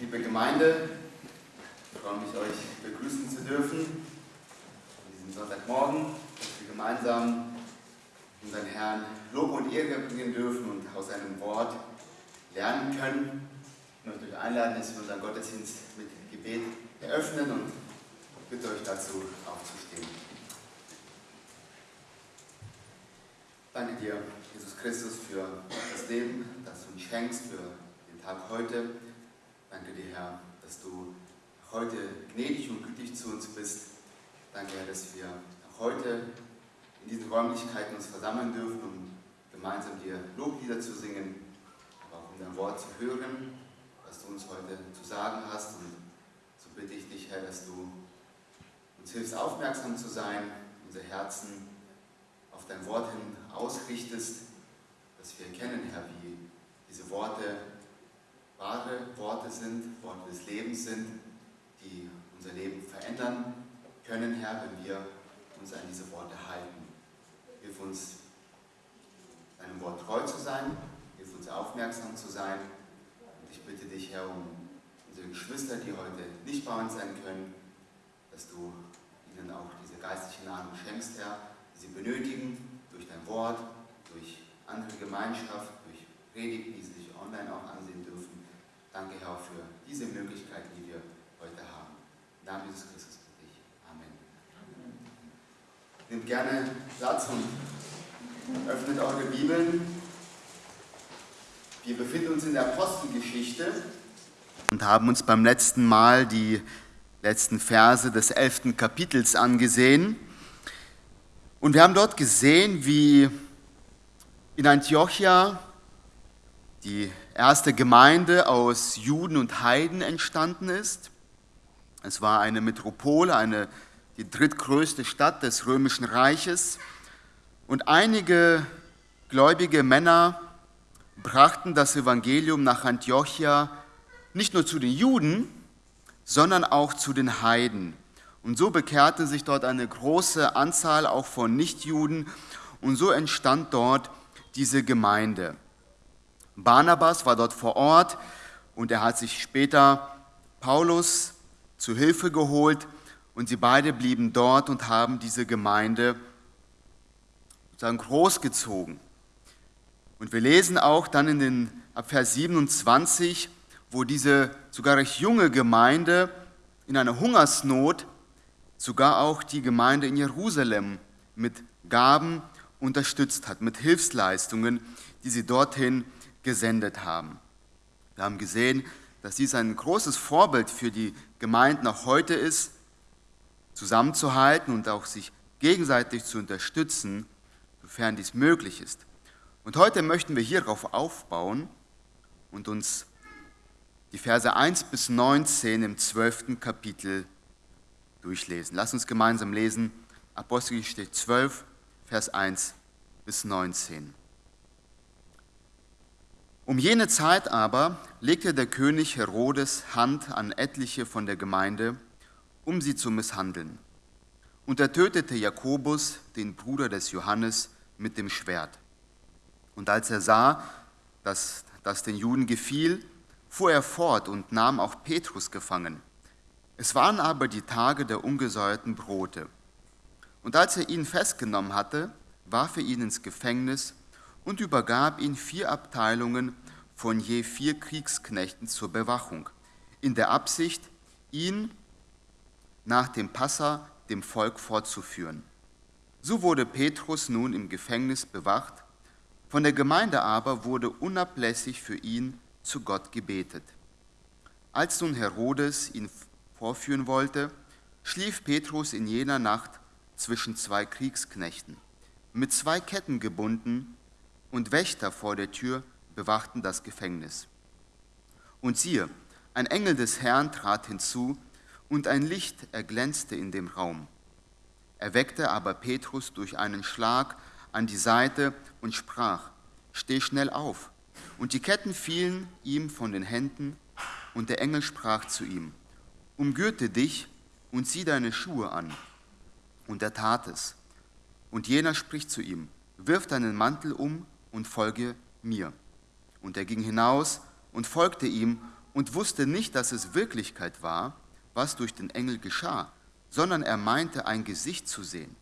Liebe Gemeinde, ich freue mich, euch begrüßen zu dürfen an diesem Sonntagmorgen, dass wir gemeinsam unseren Herrn Lob und Ehre bringen dürfen und aus seinem Wort lernen können. Ich möchte euch einladen, dass wir unseren Gottesdienst mit Gebet eröffnen und bitte euch dazu aufzustehen. Danke dir, Jesus Christus, für das Leben, das du uns schenkst, für den Tag heute. Danke dir, Herr, dass du heute gnädig und gütig zu uns bist. Danke, Herr, dass wir heute in diesen Räumlichkeiten uns versammeln dürfen, um gemeinsam dir Loblieder zu singen, aber auch um dein Wort zu hören, was du uns heute zu sagen hast. Und so bitte ich dich, Herr, dass du uns hilfst, aufmerksam zu sein, unser Herzen auf dein Wort hin ausrichtest, dass wir erkennen, Herr, wie diese Worte wahre Worte sind, Worte des Lebens sind, die unser Leben verändern können, Herr, wenn wir uns an diese Worte halten. Hilf uns, deinem Wort treu zu sein, hilf uns aufmerksam zu sein. Und ich bitte dich, Herr, um unsere Geschwister, die heute nicht bei uns sein können, dass du ihnen auch diese geistliche Nahrung schenkst, Herr, die sie benötigen, durch dein Wort, durch andere Gemeinschaft, durch Predigten, die sie sich online auch ansehen. Danke, Herr, für diese Möglichkeiten, die wir heute haben. Im Namen Jesus Christus bitte ich. Amen. Nehmt gerne Platz und öffnet eure Bibeln. Wir befinden uns in der Apostelgeschichte und haben uns beim letzten Mal die letzten Verse des elften Kapitels angesehen. Und wir haben dort gesehen, wie in Antiochia die erste Gemeinde aus Juden und Heiden entstanden ist. Es war eine Metropole, eine, die drittgrößte Stadt des römischen Reiches. Und einige gläubige Männer brachten das Evangelium nach Antiochia nicht nur zu den Juden, sondern auch zu den Heiden. Und so bekehrte sich dort eine große Anzahl auch von Nichtjuden und so entstand dort diese Gemeinde. Barnabas war dort vor Ort und er hat sich später Paulus zu Hilfe geholt und sie beide blieben dort und haben diese Gemeinde großgezogen. Und wir lesen auch dann in den ab Vers 27, wo diese sogar recht junge Gemeinde in einer Hungersnot sogar auch die Gemeinde in Jerusalem mit Gaben unterstützt hat, mit Hilfsleistungen, die sie dorthin gesendet haben. Wir haben gesehen, dass dies ein großes Vorbild für die Gemeinden auch heute ist, zusammenzuhalten und auch sich gegenseitig zu unterstützen, sofern dies möglich ist. Und heute möchten wir hierauf aufbauen und uns die Verse 1 bis 19 im 12. Kapitel durchlesen. Lass uns gemeinsam lesen. Apostelgeschichte 12, Vers 1 bis 19. Um jene Zeit aber legte der König Herodes Hand an etliche von der Gemeinde, um sie zu misshandeln. Und er tötete Jakobus, den Bruder des Johannes, mit dem Schwert. Und als er sah, dass das den Juden gefiel, fuhr er fort und nahm auch Petrus gefangen. Es waren aber die Tage der ungesäuerten Brote. Und als er ihn festgenommen hatte, warf er ihn ins Gefängnis und übergab ihn vier Abteilungen von je vier Kriegsknechten zur Bewachung, in der Absicht, ihn nach dem Passa dem Volk fortzuführen. So wurde Petrus nun im Gefängnis bewacht, von der Gemeinde aber wurde unablässig für ihn zu Gott gebetet. Als nun Herodes ihn vorführen wollte, schlief Petrus in jener Nacht zwischen zwei Kriegsknechten, mit zwei Ketten gebunden, und Wächter vor der Tür bewachten das Gefängnis. Und siehe, ein Engel des Herrn trat hinzu, und ein Licht erglänzte in dem Raum. Er weckte aber Petrus durch einen Schlag an die Seite und sprach, Steh schnell auf. Und die Ketten fielen ihm von den Händen, und der Engel sprach zu ihm, Umgürte dich und zieh deine Schuhe an. Und er tat es. Und jener spricht zu ihm, Wirf deinen Mantel um und folge mir. Und er ging hinaus und folgte ihm und wusste nicht, dass es Wirklichkeit war, was durch den Engel geschah, sondern er meinte ein Gesicht zu sehen.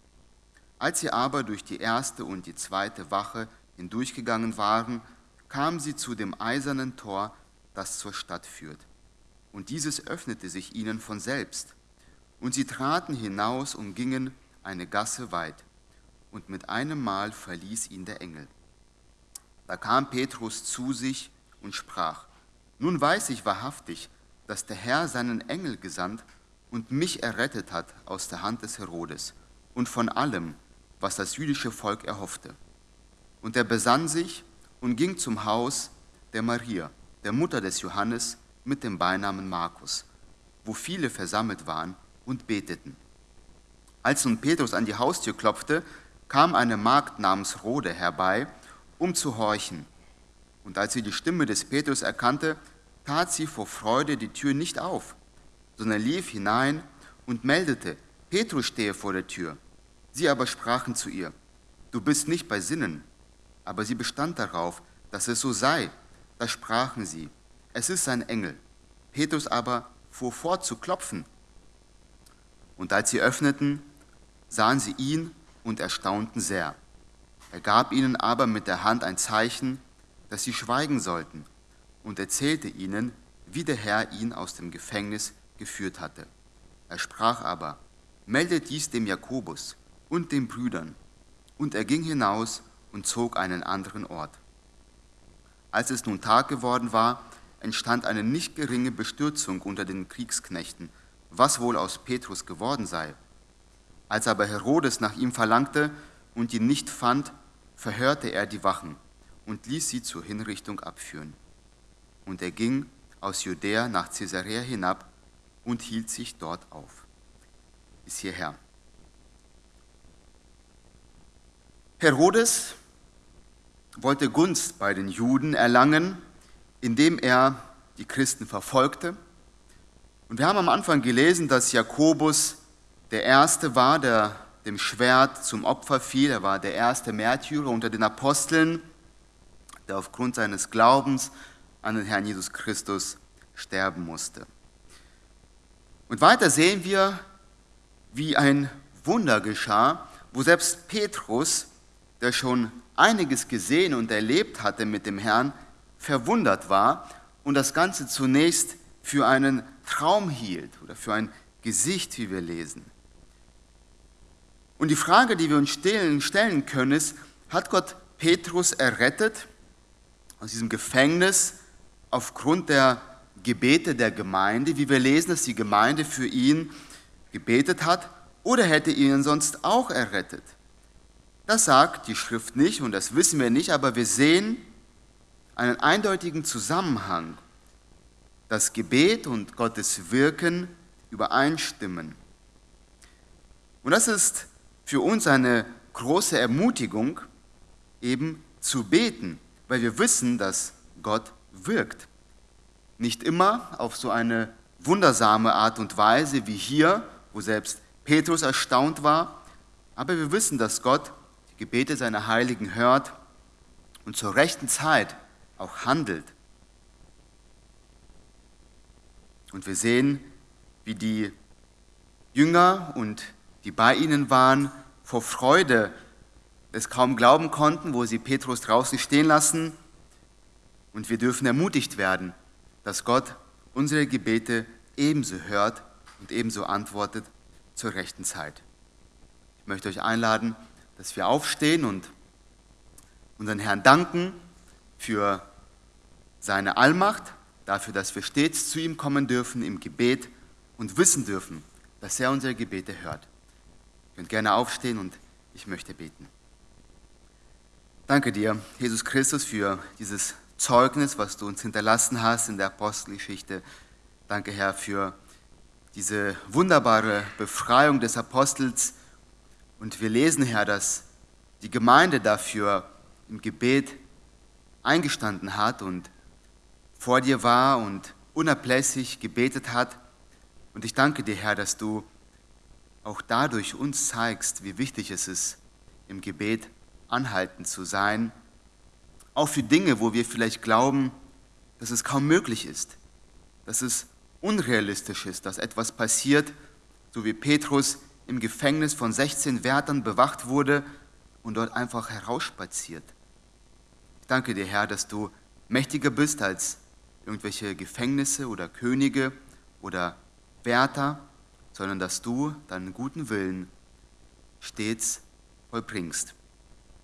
Als sie aber durch die erste und die zweite Wache hindurchgegangen waren, kamen sie zu dem eisernen Tor, das zur Stadt führt. Und dieses öffnete sich ihnen von selbst. Und sie traten hinaus und gingen eine Gasse weit. Und mit einem Mal verließ ihn der Engel. Da kam Petrus zu sich und sprach, Nun weiß ich wahrhaftig, dass der Herr seinen Engel gesandt und mich errettet hat aus der Hand des Herodes und von allem, was das jüdische Volk erhoffte. Und er besann sich und ging zum Haus der Maria, der Mutter des Johannes, mit dem Beinamen Markus, wo viele versammelt waren und beteten. Als nun Petrus an die Haustür klopfte, kam eine Magd namens Rode herbei, um zu horchen. Und als sie die Stimme des Petrus erkannte, tat sie vor Freude die Tür nicht auf, sondern lief hinein und meldete, Petrus stehe vor der Tür. Sie aber sprachen zu ihr, du bist nicht bei Sinnen. Aber sie bestand darauf, dass es so sei. Da sprachen sie, es ist ein Engel. Petrus aber fuhr fort zu klopfen. Und als sie öffneten, sahen sie ihn und erstaunten sehr. Er gab ihnen aber mit der Hand ein Zeichen, dass sie schweigen sollten, und erzählte ihnen, wie der Herr ihn aus dem Gefängnis geführt hatte. Er sprach aber, meldet dies dem Jakobus und den Brüdern. Und er ging hinaus und zog einen anderen Ort. Als es nun Tag geworden war, entstand eine nicht geringe Bestürzung unter den Kriegsknechten, was wohl aus Petrus geworden sei. Als aber Herodes nach ihm verlangte und ihn nicht fand, verhörte er die Wachen und ließ sie zur Hinrichtung abführen. Und er ging aus Judäa nach Caesarea hinab und hielt sich dort auf. Bis hierher. Herodes wollte Gunst bei den Juden erlangen, indem er die Christen verfolgte. Und wir haben am Anfang gelesen, dass Jakobus der Erste war, der dem Schwert zum Opfer fiel. Er war der erste Märtyrer unter den Aposteln, der aufgrund seines Glaubens an den Herrn Jesus Christus sterben musste. Und weiter sehen wir, wie ein Wunder geschah, wo selbst Petrus der schon einiges gesehen und erlebt hatte mit dem Herrn, verwundert war und das Ganze zunächst für einen Traum hielt oder für ein Gesicht, wie wir lesen. Und die Frage, die wir uns stellen können, ist, hat Gott Petrus errettet aus diesem Gefängnis aufgrund der Gebete der Gemeinde, wie wir lesen, dass die Gemeinde für ihn gebetet hat, oder hätte ihn sonst auch errettet? Das sagt die Schrift nicht und das wissen wir nicht, aber wir sehen einen eindeutigen Zusammenhang, dass Gebet und Gottes Wirken übereinstimmen. Und das ist für uns eine große Ermutigung, eben zu beten, weil wir wissen, dass Gott wirkt. Nicht immer auf so eine wundersame Art und Weise wie hier, wo selbst Petrus erstaunt war, aber wir wissen, dass Gott die Gebete seiner Heiligen hört und zur rechten Zeit auch handelt. Und wir sehen, wie die Jünger und die bei ihnen waren, vor Freude es kaum glauben konnten, wo sie Petrus draußen stehen lassen. Und wir dürfen ermutigt werden, dass Gott unsere Gebete ebenso hört und ebenso antwortet zur rechten Zeit. Ich möchte euch einladen, dass wir aufstehen und unseren Herrn danken für seine Allmacht, dafür, dass wir stets zu ihm kommen dürfen im Gebet und wissen dürfen, dass er unsere Gebete hört. Könnt gerne aufstehen und ich möchte beten. Danke dir, Jesus Christus, für dieses Zeugnis, was du uns hinterlassen hast in der Apostelgeschichte. Danke, Herr, für diese wunderbare Befreiung des Apostels und wir lesen, Herr, dass die Gemeinde dafür im Gebet eingestanden hat und vor dir war und unablässig gebetet hat. Und ich danke dir, Herr, dass du auch dadurch uns zeigst, wie wichtig es ist, im Gebet anhaltend zu sein, auch für Dinge, wo wir vielleicht glauben, dass es kaum möglich ist. dass es unrealistisch ist, dass etwas passiert, so wie Petrus im Gefängnis von 16 Wärtern bewacht wurde und dort einfach herausspaziert. Ich danke dir, Herr, dass du mächtiger bist als irgendwelche Gefängnisse oder Könige oder Wärter, sondern dass du deinen guten Willen stets vollbringst.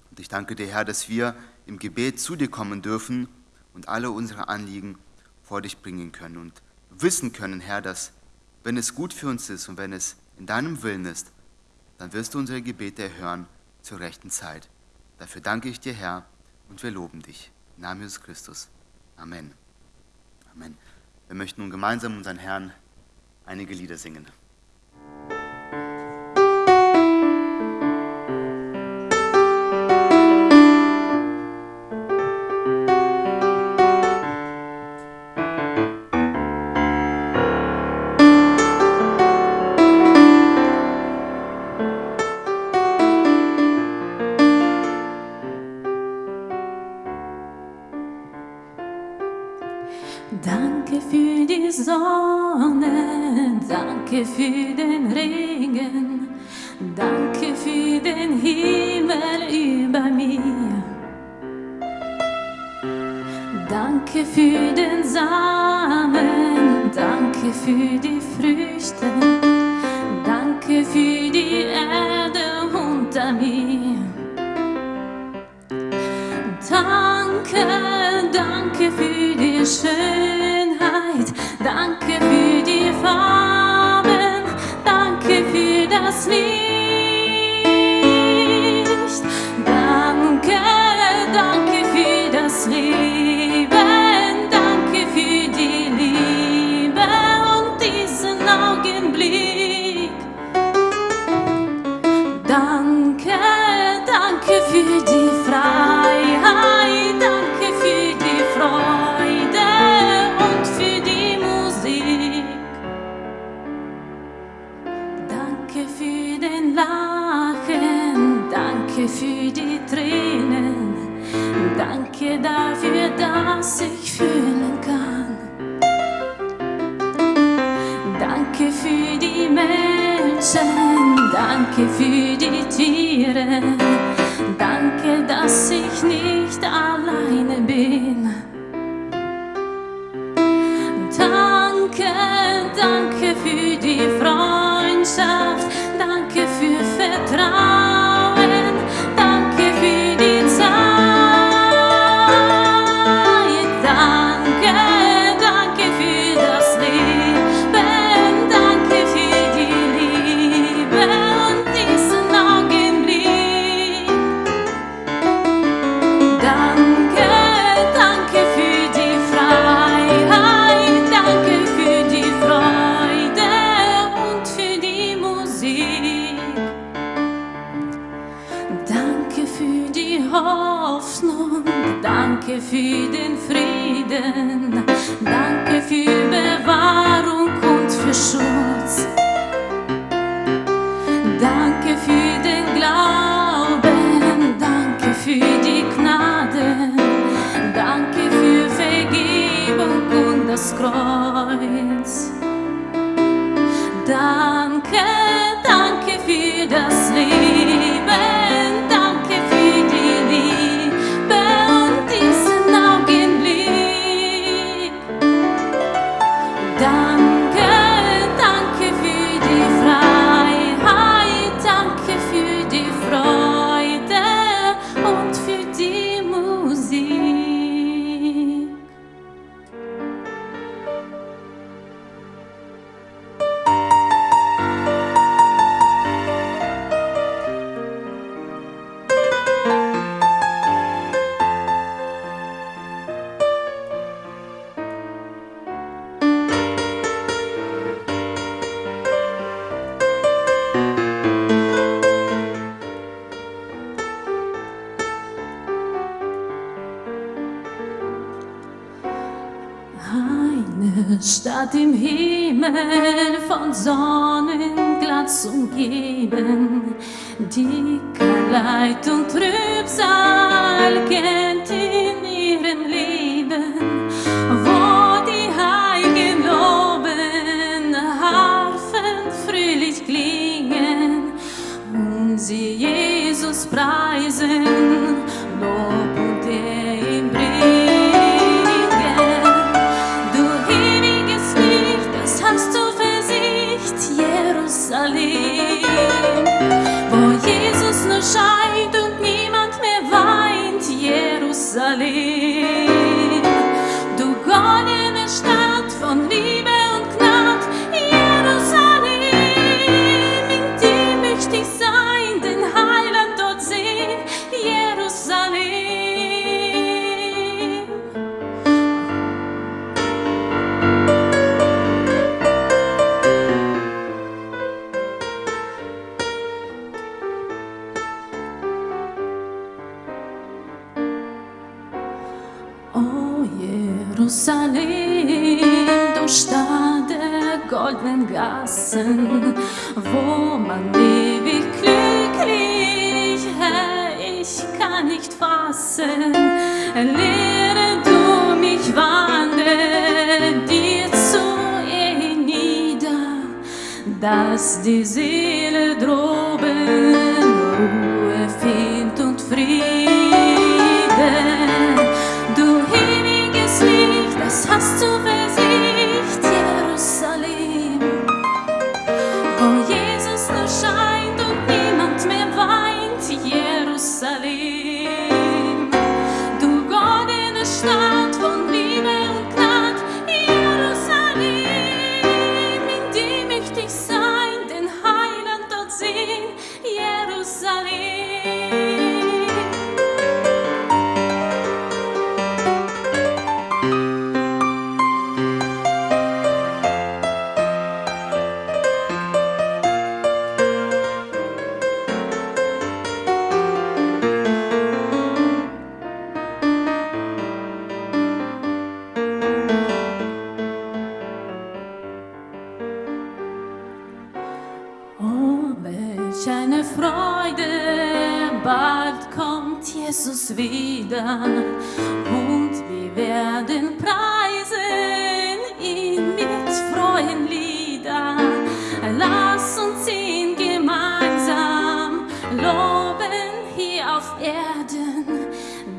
Und ich danke dir, Herr, dass wir im Gebet zu dir kommen dürfen und alle unsere Anliegen vor dich bringen können und wissen können, Herr, dass wenn es gut für uns ist und wenn es in deinem Willen ist, dann wirst du unsere Gebete erhören zur rechten Zeit. Dafür danke ich dir, Herr, und wir loben dich. Im Namen Jesus Christus. Amen. Amen. Wir möchten nun gemeinsam unseren Herrn einige Lieder singen. Für den Regen, danke für den Himmel über mir. Danke für den Samen, danke für die Früchte, Danke für die Menschen, danke für die Tiere, danke, dass ich nicht alleine bin.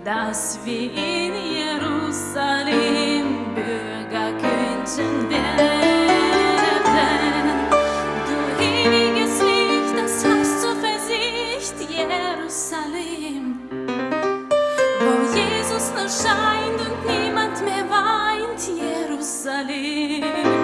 Dass wir in Jerusalem Bürger könnten werden. Du ewiges Licht, das hast du versicht, Jerusalem, wo Jesus nur scheint und niemand mehr weint, Jerusalem.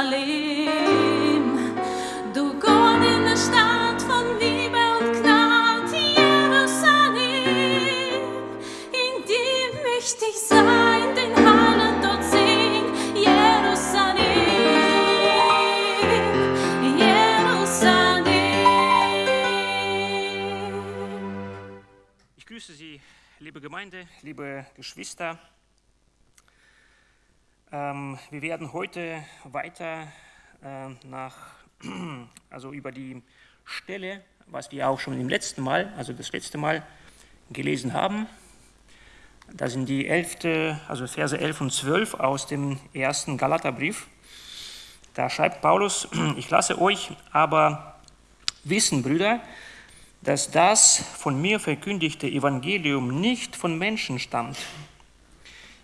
Jerusalem. Du goldene Stadt von Liebe und Gnad, Jerusalem, in die möchte ich sein, den Heiland dort sehen, Jerusalem, Jerusalem. Ich grüße Sie, liebe Gemeinde, liebe Geschwister. Ähm, wir werden heute weiter äh, nach, also über die Stelle, was wir auch schon im letzten Mal, also das letzte Mal gelesen haben. Das sind die 11., also Verse 11 und 12 aus dem ersten Galaterbrief. Da schreibt Paulus, ich lasse euch aber wissen, Brüder, dass das von mir verkündigte Evangelium nicht von Menschen stammt.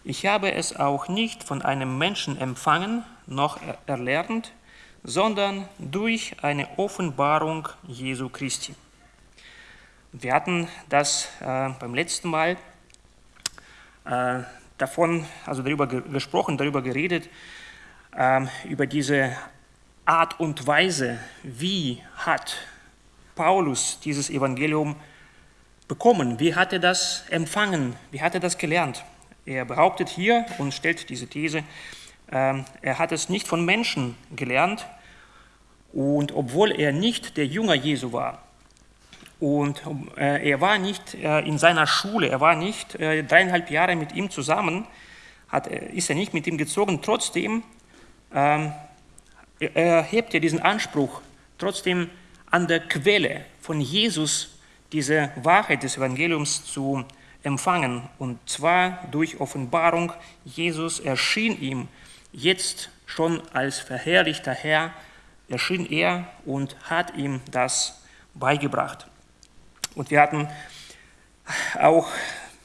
Ich habe es auch nicht von einem Menschen empfangen, noch er- erlernt, sondern durch eine Offenbarung Jesu Christi. Wir hatten das äh, beim letzten Mal äh, davon, also darüber ge gesprochen, darüber geredet, ähm, über diese Art und Weise, wie hat Paulus dieses Evangelium bekommen? Wie hat er das empfangen? Wie hat er das gelernt? Er behauptet hier und stellt diese These, ähm, er hat es nicht von Menschen gelernt. Und obwohl er nicht der Jünger Jesu war und äh, er war nicht äh, in seiner Schule, er war nicht äh, dreieinhalb Jahre mit ihm zusammen, ist er nicht mit ihm gezogen, trotzdem ähm, er diesen Anspruch, trotzdem an der Quelle von Jesus diese Wahrheit des Evangeliums zu empfangen. Und zwar durch Offenbarung. Jesus erschien ihm jetzt schon als verherrlichter Herr, erschien er und hat ihm das beigebracht. Und wir hatten auch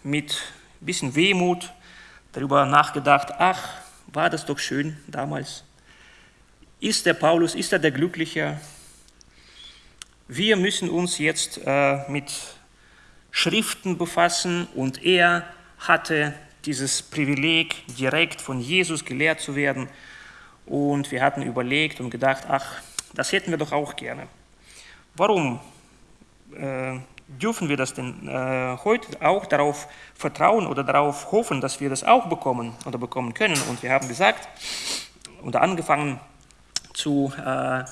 mit ein bisschen Wehmut darüber nachgedacht, ach, war das doch schön damals. Ist der Paulus, ist er der Glückliche? Wir müssen uns jetzt äh, mit Schriften befassen und er hatte dieses Privileg, direkt von Jesus gelehrt zu werden. und wir hatten überlegt und gedacht, ach, das hätten wir doch auch gerne. Warum äh, dürfen wir das denn äh, heute auch darauf vertrauen oder darauf hoffen, dass wir das auch bekommen oder bekommen können? Und wir haben gesagt oder angefangen zu, äh,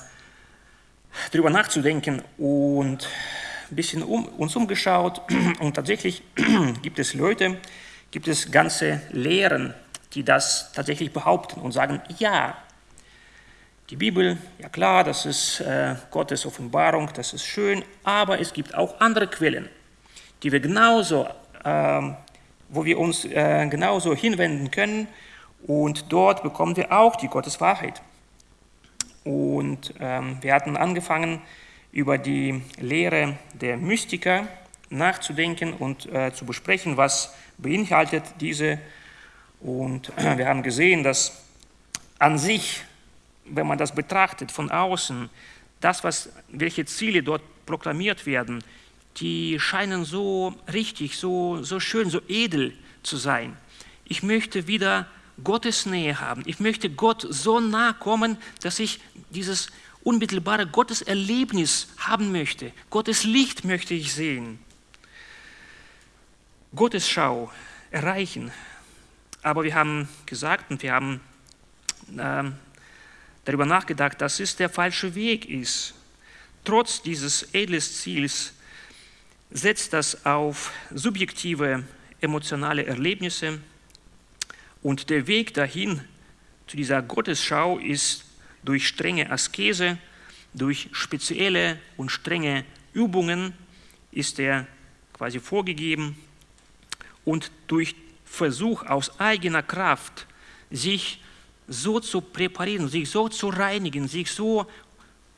darüber nachzudenken und ein bisschen um, uns umgeschaut und tatsächlich gibt es Leute, gibt es ganze Lehren, die das tatsächlich behaupten und sagen, ja, die Bibel, ja klar, das ist äh, Gottes Offenbarung, das ist schön, aber es gibt auch andere Quellen, die wir genauso, äh, wo wir uns äh, genauso hinwenden können und dort bekommen wir auch die Gotteswahrheit. Und ähm, wir hatten angefangen, über die Lehre der Mystiker nachzudenken und äh, zu besprechen, was beinhaltet diese. Und äh, wir haben gesehen, dass an sich, wenn man das betrachtet von außen, das, was, welche Ziele dort proklamiert werden, die scheinen so richtig, so, so schön, so edel zu sein. Ich möchte wieder Gottes Nähe haben. Ich möchte Gott so nah kommen, dass ich dieses unmittelbare Gotteserlebnis haben möchte. Gottes Licht möchte ich sehen. Gottes Schau erreichen. Aber wir haben gesagt und wir haben äh, darüber nachgedacht, dass es der falsche Weg ist. Trotz dieses edlen Ziels setzt das auf subjektive emotionale Erlebnisse und der Weg dahin zu dieser Gottesschau ist durch strenge Askese, durch spezielle und strenge Übungen ist er quasi vorgegeben und durch Versuch aus eigener Kraft, sich so zu präparieren, sich so zu reinigen, sich so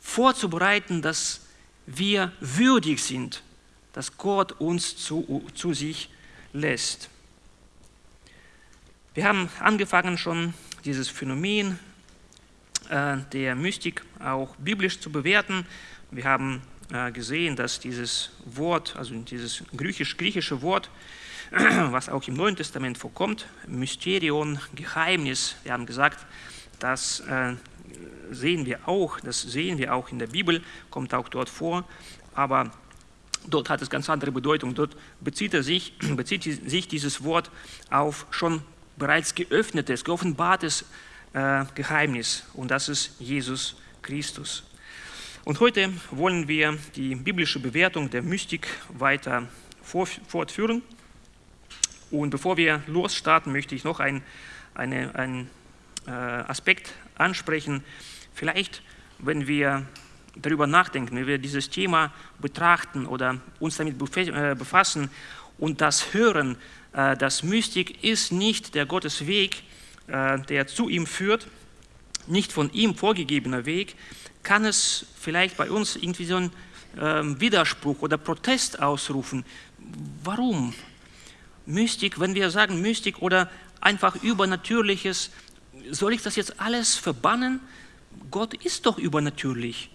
vorzubereiten, dass wir würdig sind, dass Gott uns zu, zu sich lässt. Wir haben angefangen schon dieses Phänomen der Mystik auch biblisch zu bewerten. Wir haben äh, gesehen, dass dieses Wort, also dieses griechisch, griechische Wort, was auch im Neuen Testament vorkommt, Mysterion, Geheimnis, wir haben gesagt, das äh, sehen wir auch, das sehen wir auch in der Bibel, kommt auch dort vor, aber dort hat es ganz andere Bedeutung. Dort bezieht, er sich, bezieht sich dieses Wort auf schon bereits geöffnetes, geoffenbartes äh, Geheimnis und das ist Jesus Christus. Und heute wollen wir die biblische Bewertung der Mystik weiter fortführen. Und bevor wir losstarten, möchte ich noch einen ein äh, Aspekt ansprechen. Vielleicht, wenn wir darüber nachdenken, wenn wir dieses Thema betrachten oder uns damit äh, befassen und das hören, äh, dass Mystik ist nicht der Gottesweg, der zu ihm führt, nicht von ihm vorgegebener Weg, kann es vielleicht bei uns irgendwie so einen ähm, Widerspruch oder Protest ausrufen. Warum? Mystik, wenn wir sagen Mystik oder einfach Übernatürliches, soll ich das jetzt alles verbannen? Gott ist doch übernatürlich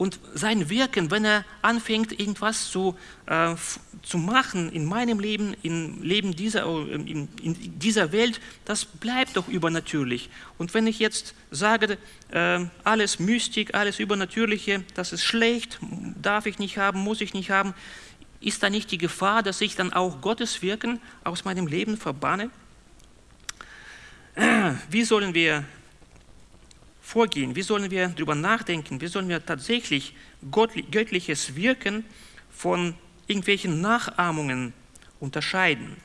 und sein Wirken, wenn er anfängt, irgendwas zu, äh, zu machen in meinem Leben, im Leben dieser, äh, in, in, dieser Welt, das bleibt doch übernatürlich. Und wenn ich jetzt sage, äh, alles Mystik, alles Übernatürliche, das ist schlecht, darf ich nicht haben, muss ich nicht haben, ist da nicht die Gefahr, dass ich dann auch Gottes Wirken aus meinem Leben verbanne? Wie sollen wir vorgehen? Wie sollen wir darüber nachdenken? Wie sollen wir tatsächlich göttliches Wirken von irgendwelchen Nachahmungen unterscheiden?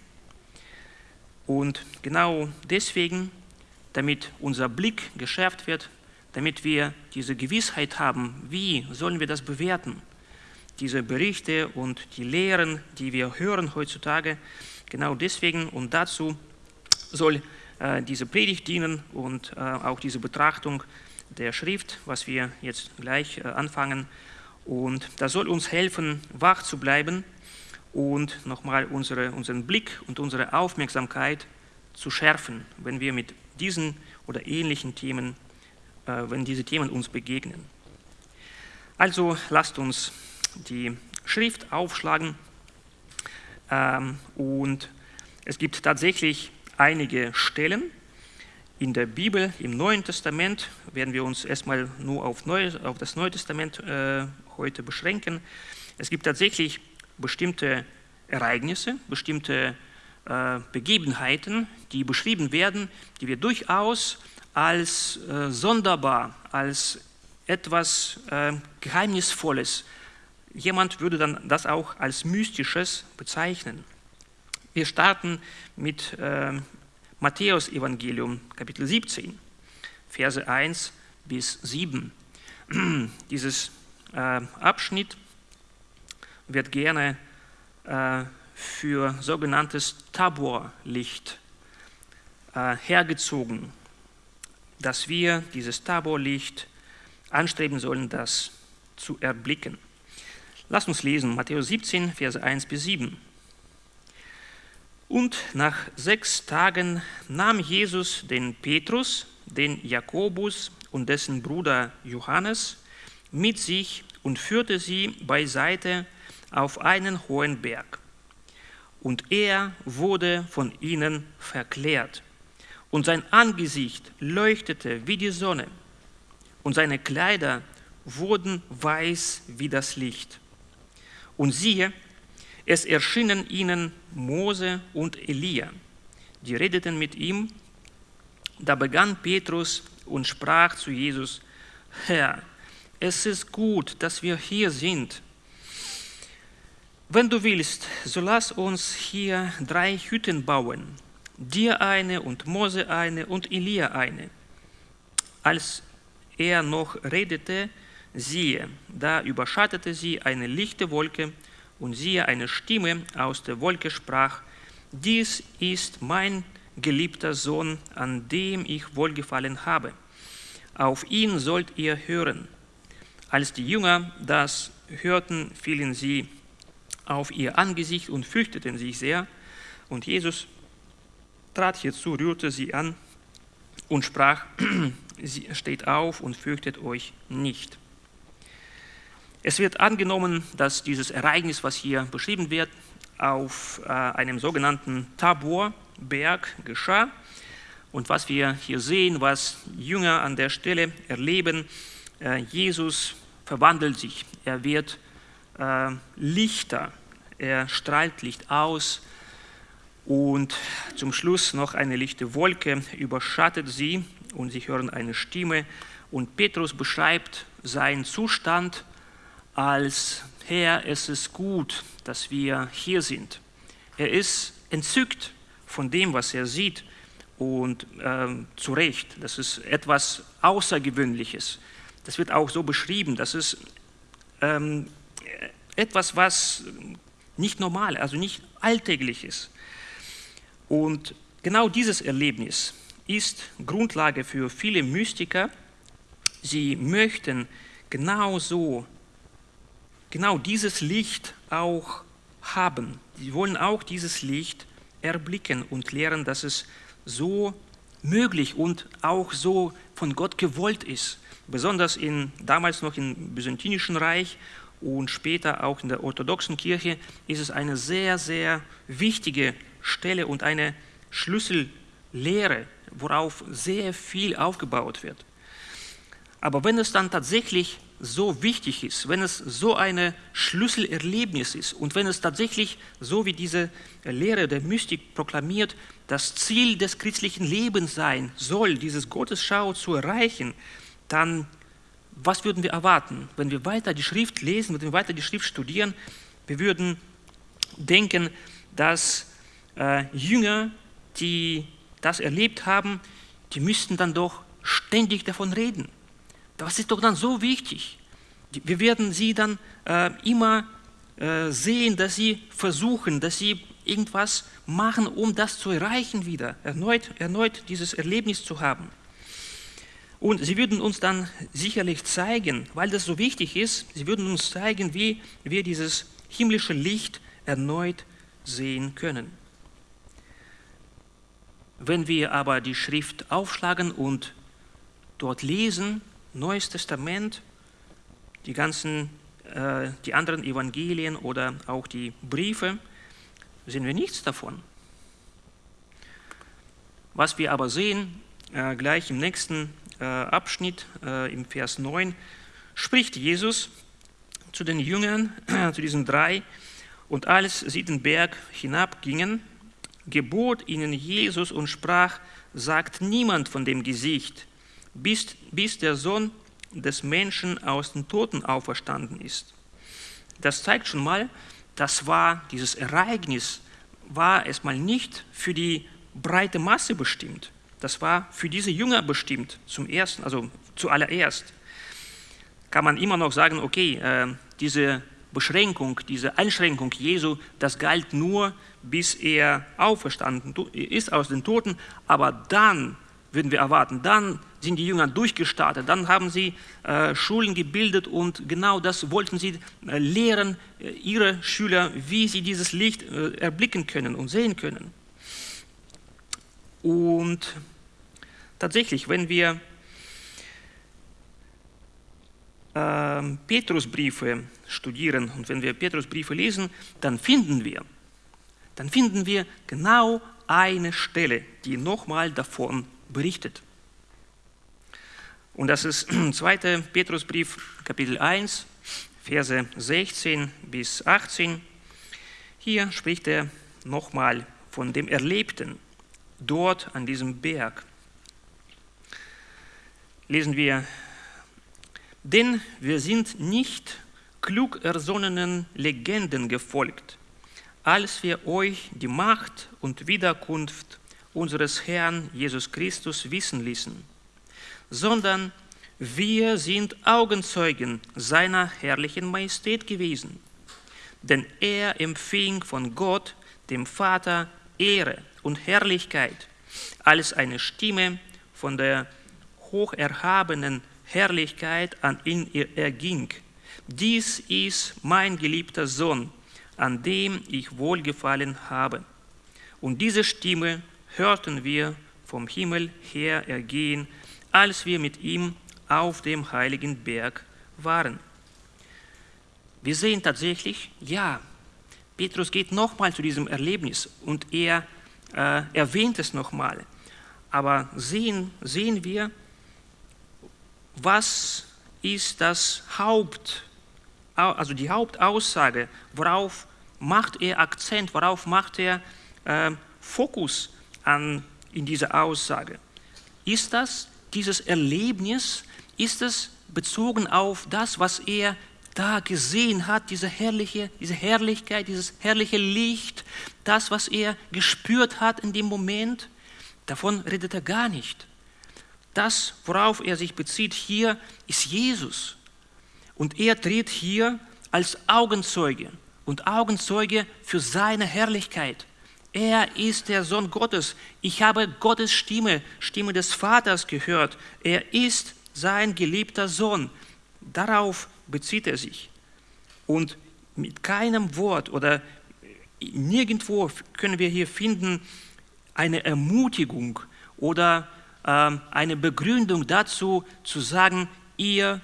Und genau deswegen, damit unser Blick geschärft wird, damit wir diese Gewissheit haben, wie sollen wir das bewerten? Diese Berichte und die Lehren, die wir hören heutzutage, genau deswegen und dazu soll diese Predigt dienen und äh, auch diese Betrachtung der Schrift, was wir jetzt gleich äh, anfangen. Und das soll uns helfen, wach zu bleiben und nochmal unsere, unseren Blick und unsere Aufmerksamkeit zu schärfen, wenn wir mit diesen oder ähnlichen Themen, wenn diese Themen uns begegnen. Also lasst uns die Schrift aufschlagen ähm, und es gibt tatsächlich einige Stellen, in der Bibel, im Neuen Testament, werden wir uns erstmal nur auf, Neues, auf das Neue Testament äh, heute beschränken. Es gibt tatsächlich bestimmte Ereignisse, bestimmte äh, Begebenheiten, die beschrieben werden, die wir durchaus als äh, sonderbar, als etwas äh, Geheimnisvolles, jemand würde dann das auch als Mystisches bezeichnen. Wir starten mit äh, Matthäus Evangelium, Kapitel 17, Verse 1 bis 7. Dieses äh, Abschnitt wird gerne äh, für sogenanntes Taborlicht äh, hergezogen, dass wir dieses Taborlicht anstreben sollen, das zu erblicken. Lass uns lesen, Matthäus 17, Verse 1 bis 7. Und nach sechs Tagen nahm Jesus den Petrus, den Jakobus und dessen Bruder Johannes mit sich und führte sie beiseite auf einen hohen Berg. Und er wurde von ihnen verklärt. Und sein Angesicht leuchtete wie die Sonne. Und seine Kleider wurden weiß wie das Licht. Und siehe, es erschienen ihnen Mose und Elia. Die redeten mit ihm. Da begann Petrus und sprach zu Jesus, Herr, es ist gut, dass wir hier sind. Wenn du willst, so lass uns hier drei Hütten bauen, dir eine und Mose eine und Elia eine. Als er noch redete, siehe, da überschattete sie eine lichte Wolke, und siehe, eine Stimme aus der Wolke sprach, dies ist mein geliebter Sohn, an dem ich wohlgefallen habe. Auf ihn sollt ihr hören. Als die Jünger das hörten, fielen sie auf ihr Angesicht und fürchteten sich sehr. Und Jesus trat hierzu, rührte sie an und sprach, steht auf und fürchtet euch nicht. Es wird angenommen, dass dieses Ereignis, was hier beschrieben wird, auf äh, einem sogenannten Taborberg geschah. Und was wir hier sehen, was Jünger an der Stelle erleben, äh, Jesus verwandelt sich, er wird äh, lichter, er strahlt Licht aus. Und zum Schluss noch eine lichte Wolke überschattet sie und sie hören eine Stimme. Und Petrus beschreibt seinen Zustand als Herr, es ist gut, dass wir hier sind. Er ist entzückt von dem, was er sieht und äh, zu Recht, das ist etwas Außergewöhnliches. Das wird auch so beschrieben, das ist ähm, etwas, was nicht normal, also nicht alltäglich ist. Und genau dieses Erlebnis ist Grundlage für viele Mystiker. Sie möchten genauso genau dieses Licht auch haben. Sie wollen auch dieses Licht erblicken und lehren, dass es so möglich und auch so von Gott gewollt ist. Besonders in, damals noch im Byzantinischen Reich und später auch in der orthodoxen Kirche ist es eine sehr, sehr wichtige Stelle und eine Schlüssellehre, worauf sehr viel aufgebaut wird. Aber wenn es dann tatsächlich so wichtig ist, wenn es so ein Schlüsselerlebnis ist und wenn es tatsächlich, so wie diese Lehre der Mystik proklamiert, das Ziel des christlichen Lebens sein soll, dieses Gottesschau zu erreichen, dann was würden wir erwarten? Wenn wir weiter die Schrift lesen, wenn wir weiter die Schrift studieren, wir würden denken, dass äh, Jünger, die das erlebt haben, die müssten dann doch ständig davon reden. Das ist doch dann so wichtig. Wir werden sie dann äh, immer äh, sehen, dass sie versuchen, dass sie irgendwas machen, um das zu erreichen wieder, erneut, erneut dieses Erlebnis zu haben. Und sie würden uns dann sicherlich zeigen, weil das so wichtig ist, sie würden uns zeigen, wie wir dieses himmlische Licht erneut sehen können. Wenn wir aber die Schrift aufschlagen und dort lesen, Neues Testament, die ganzen, äh, die anderen Evangelien oder auch die Briefe, sehen wir nichts davon. Was wir aber sehen, äh, gleich im nächsten äh, Abschnitt, äh, im Vers 9, spricht Jesus zu den Jüngern, zu diesen drei, und als sie den Berg hinabgingen, gebot ihnen Jesus und sprach, sagt niemand von dem Gesicht, bis, bis der Sohn des Menschen aus den Toten auferstanden ist. Das zeigt schon mal, das war dieses Ereignis, war erstmal nicht für die breite Masse bestimmt. Das war für diese Jünger bestimmt, zum ersten, also zuallererst. Kann man immer noch sagen, okay, äh, diese Beschränkung, diese Einschränkung Jesu, das galt nur, bis er auferstanden ist aus den Toten, aber dann würden wir erwarten, dann sind die Jünger durchgestartet, dann haben sie äh, Schulen gebildet und genau das wollten sie äh, lehren, äh, ihre Schüler, wie sie dieses Licht äh, erblicken können und sehen können. Und tatsächlich, wenn wir ähm, Petrusbriefe studieren und wenn wir Petrusbriefe lesen, dann finden wir, dann finden wir genau eine Stelle, die nochmal davon berichtet. Und das ist 2. Petrusbrief, Kapitel 1, Verse 16 bis 18. Hier spricht er nochmal von dem Erlebten dort an diesem Berg. Lesen wir, denn wir sind nicht klug ersonnenen Legenden gefolgt, als wir euch die Macht und Wiederkunft unseres Herrn Jesus Christus wissen ließen, sondern wir sind Augenzeugen seiner herrlichen Majestät gewesen. Denn er empfing von Gott, dem Vater, Ehre und Herrlichkeit, als eine Stimme von der hocherhabenen Herrlichkeit an ihn erging. Dies ist mein geliebter Sohn, an dem ich wohlgefallen habe. Und diese Stimme hörten wir vom Himmel her ergehen, als wir mit ihm auf dem heiligen Berg waren. Wir sehen tatsächlich, ja, Petrus geht nochmal zu diesem Erlebnis und er äh, erwähnt es nochmal. Aber sehen, sehen wir, was ist das Haupt, also die Hauptaussage, worauf macht er Akzent, worauf macht er äh, Fokus an, in dieser Aussage? Ist das dieses Erlebnis, ist es bezogen auf das, was er da gesehen hat, diese, herrliche, diese Herrlichkeit, dieses herrliche Licht, das, was er gespürt hat in dem Moment, davon redet er gar nicht. Das, worauf er sich bezieht hier, ist Jesus. Und er tritt hier als Augenzeuge und Augenzeuge für seine Herrlichkeit. Er ist der Sohn Gottes. Ich habe Gottes Stimme, Stimme des Vaters gehört. Er ist sein geliebter Sohn. Darauf bezieht er sich. Und mit keinem Wort oder nirgendwo können wir hier finden eine Ermutigung oder äh, eine Begründung dazu, zu sagen, ihr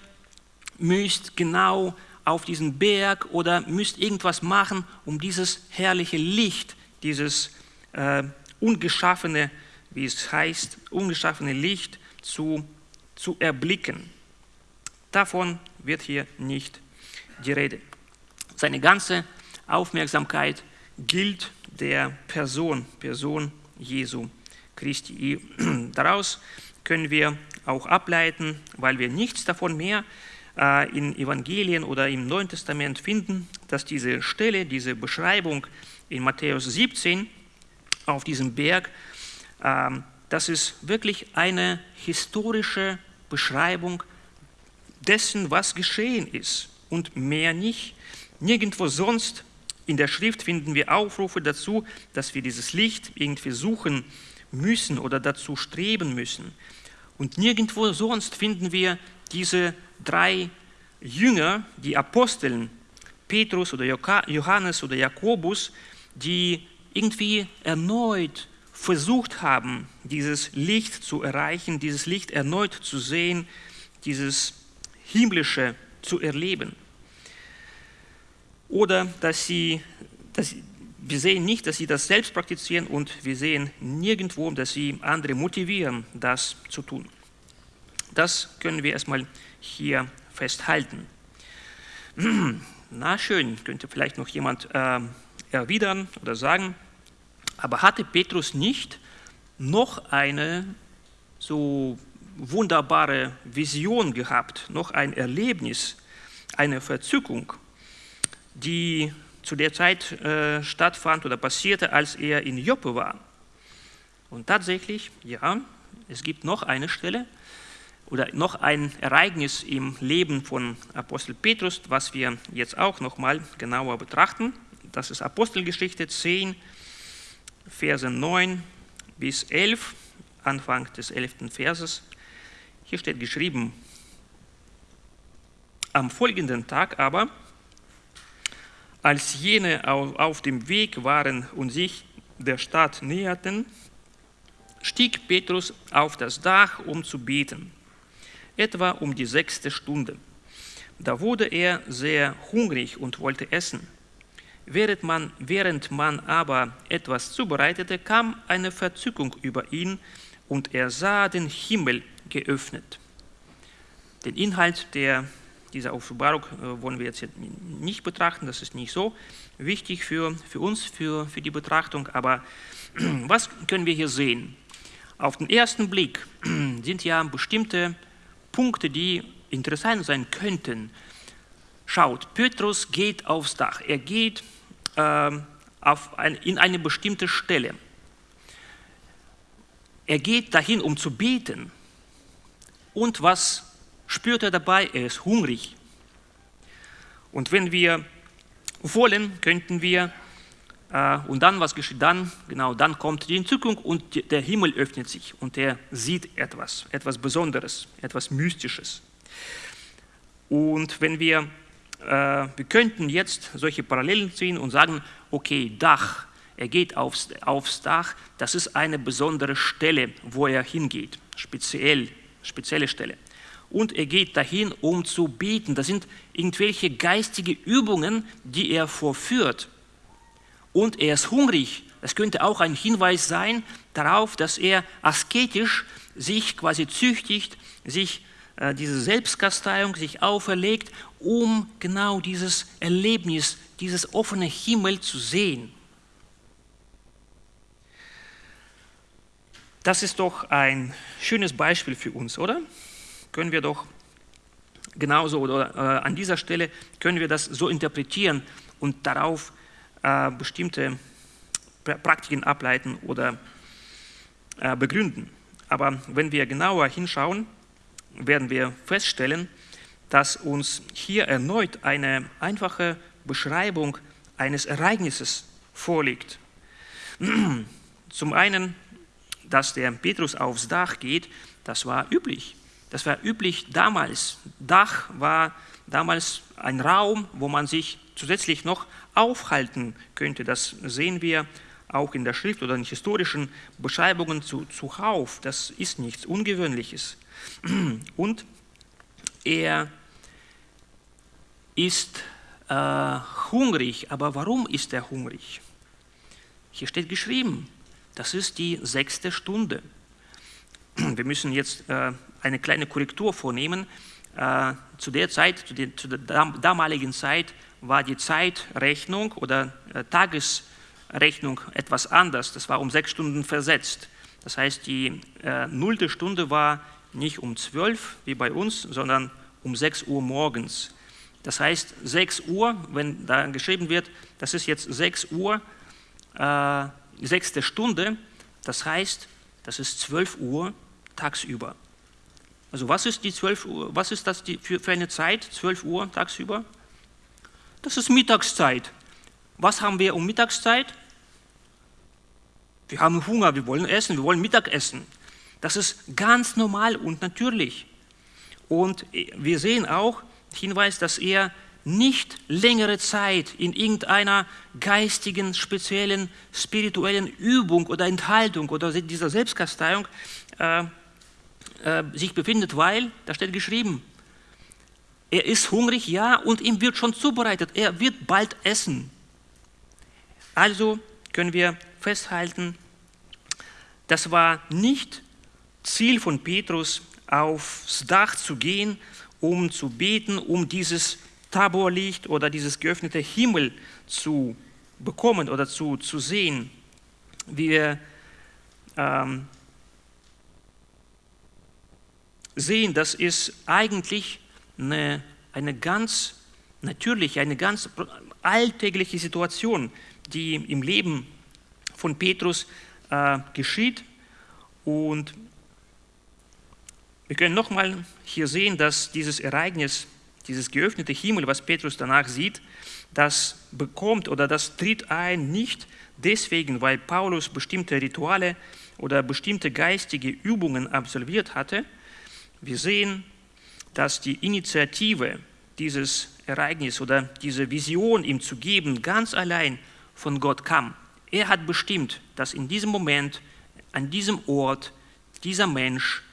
müsst genau auf diesen Berg oder müsst irgendwas machen, um dieses herrliche Licht dieses äh, ungeschaffene, wie es heißt, ungeschaffene Licht zu, zu erblicken. Davon wird hier nicht die Rede. Seine ganze Aufmerksamkeit gilt der Person, Person Jesu Christi. Daraus können wir auch ableiten, weil wir nichts davon mehr äh, in Evangelien oder im Neuen Testament finden, dass diese Stelle, diese Beschreibung in Matthäus 17 auf diesem Berg, ähm, das ist wirklich eine historische Beschreibung dessen, was geschehen ist und mehr nicht. Nirgendwo sonst in der Schrift finden wir Aufrufe dazu, dass wir dieses Licht irgendwie suchen müssen oder dazu streben müssen. Und nirgendwo sonst finden wir diese drei Jünger, die Aposteln, Petrus oder Johannes oder Jakobus, die irgendwie erneut versucht haben, dieses Licht zu erreichen, dieses Licht erneut zu sehen, dieses himmlische zu erleben. Oder dass sie, dass wir sehen nicht, dass sie das selbst praktizieren und wir sehen nirgendwo, dass sie andere motivieren, das zu tun. Das können wir erstmal hier festhalten. Na schön, könnte vielleicht noch jemand äh, erwidern oder sagen, aber hatte Petrus nicht noch eine so wunderbare Vision gehabt, noch ein Erlebnis, eine Verzückung, die zu der Zeit äh, stattfand oder passierte, als er in Joppe war. Und tatsächlich, ja, es gibt noch eine Stelle oder noch ein Ereignis im Leben von Apostel Petrus, was wir jetzt auch noch mal genauer betrachten. Das ist Apostelgeschichte 10, Verse 9 bis 11, Anfang des 11. Verses. Hier steht geschrieben, am folgenden Tag aber, als jene auf dem Weg waren und sich der Stadt näherten, stieg Petrus auf das Dach, um zu beten, etwa um die sechste Stunde. Da wurde er sehr hungrig und wollte essen. Während man, während man aber etwas zubereitete, kam eine Verzückung über ihn und er sah den Himmel geöffnet. Den Inhalt der, dieser Offenbarung äh, wollen wir jetzt nicht betrachten, das ist nicht so wichtig für, für uns, für, für die Betrachtung, aber was können wir hier sehen? Auf den ersten Blick sind ja bestimmte Punkte, die interessant sein könnten. Schaut, Petrus geht aufs Dach, er geht auf ein, in eine bestimmte Stelle. Er geht dahin, um zu beten. Und was spürt er dabei? Er ist hungrig. Und wenn wir wollen, könnten wir, äh, und dann, was geschieht dann? Genau, dann kommt die Entzückung und der Himmel öffnet sich und er sieht etwas, etwas Besonderes, etwas Mystisches. Und wenn wir, wir könnten jetzt solche Parallelen ziehen und sagen, okay, Dach, er geht aufs, aufs Dach, das ist eine besondere Stelle, wo er hingeht, speziell, spezielle Stelle. Und er geht dahin, um zu beten. Das sind irgendwelche geistige Übungen, die er vorführt. Und er ist hungrig. Das könnte auch ein Hinweis sein darauf, dass er asketisch sich quasi züchtigt, sich äh, diese Selbstkasteiung sich auferlegt, um genau dieses Erlebnis, dieses offene Himmel zu sehen. Das ist doch ein schönes Beispiel für uns, oder? Können wir doch genauso oder äh, an dieser Stelle können wir das so interpretieren und darauf äh, bestimmte Praktiken ableiten oder äh, begründen. Aber wenn wir genauer hinschauen, werden wir feststellen, dass uns hier erneut eine einfache Beschreibung eines Ereignisses vorliegt. Zum einen dass der Petrus aufs Dach geht, das war üblich. Das war üblich damals. Dach war damals ein Raum, wo man sich zusätzlich noch aufhalten könnte. Das sehen wir auch in der Schrift oder in historischen Beschreibungen zu, zuhauf. Das ist nichts Ungewöhnliches. Und er ist äh, hungrig. Aber warum ist er hungrig? Hier steht geschrieben, das ist die sechste Stunde. Wir müssen jetzt äh, eine kleine Korrektur vornehmen. Äh, zu der Zeit, zu, der, zu der damaligen Zeit, war die Zeitrechnung oder äh, Tagesrechnung etwas anders. Das war um sechs Stunden versetzt. Das heißt, die äh, nullte Stunde war nicht um zwölf wie bei uns, sondern um sechs Uhr morgens. Das heißt, sechs Uhr, wenn da geschrieben wird, das ist jetzt sechs Uhr, äh, sechste Stunde, das heißt, das ist 12 Uhr tagsüber. Also was ist, die 12 Uhr, was ist das für, für eine Zeit, 12 Uhr tagsüber? Das ist Mittagszeit. Was haben wir um Mittagszeit? Wir haben Hunger, wir wollen essen, wir wollen Mittagessen. Das ist ganz normal und natürlich. Und wir sehen auch Hinweis, dass er nicht längere Zeit in irgendeiner geistigen, speziellen, spirituellen Übung oder Enthaltung oder dieser Selbstkasteiung äh, äh, sich befindet, weil, da steht geschrieben, er ist hungrig, ja, und ihm wird schon zubereitet, er wird bald essen. Also können wir festhalten, das war nicht Ziel von Petrus, aufs Dach zu gehen, um zu beten, um dieses Taborlicht oder dieses geöffnete Himmel zu bekommen oder zu, zu sehen. Wir ähm, sehen, das ist eigentlich eine, eine ganz natürliche, eine ganz alltägliche Situation, die im Leben von Petrus äh, geschieht. Und wir können nochmal hier sehen, dass dieses Ereignis, dieses geöffnete Himmel, was Petrus danach sieht, das bekommt oder das tritt ein nicht deswegen, weil Paulus bestimmte Rituale oder bestimmte geistige Übungen absolviert hatte. Wir sehen, dass die Initiative dieses Ereignis oder diese Vision ihm zu geben ganz allein von Gott kam. Er hat bestimmt, dass in diesem Moment, an diesem Ort, dieser Mensch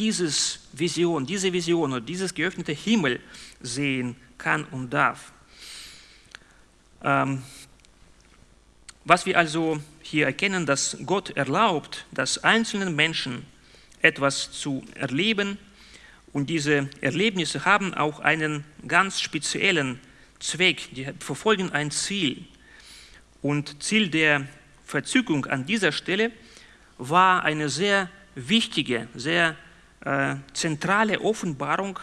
dieses Vision, diese Vision oder dieses geöffnete Himmel sehen kann und darf. Ähm, was wir also hier erkennen, dass Gott erlaubt, dass einzelnen Menschen etwas zu erleben und diese Erlebnisse haben auch einen ganz speziellen Zweck, die verfolgen ein Ziel. Und Ziel der Verzückung an dieser Stelle war eine sehr wichtige, sehr äh, zentrale Offenbarung,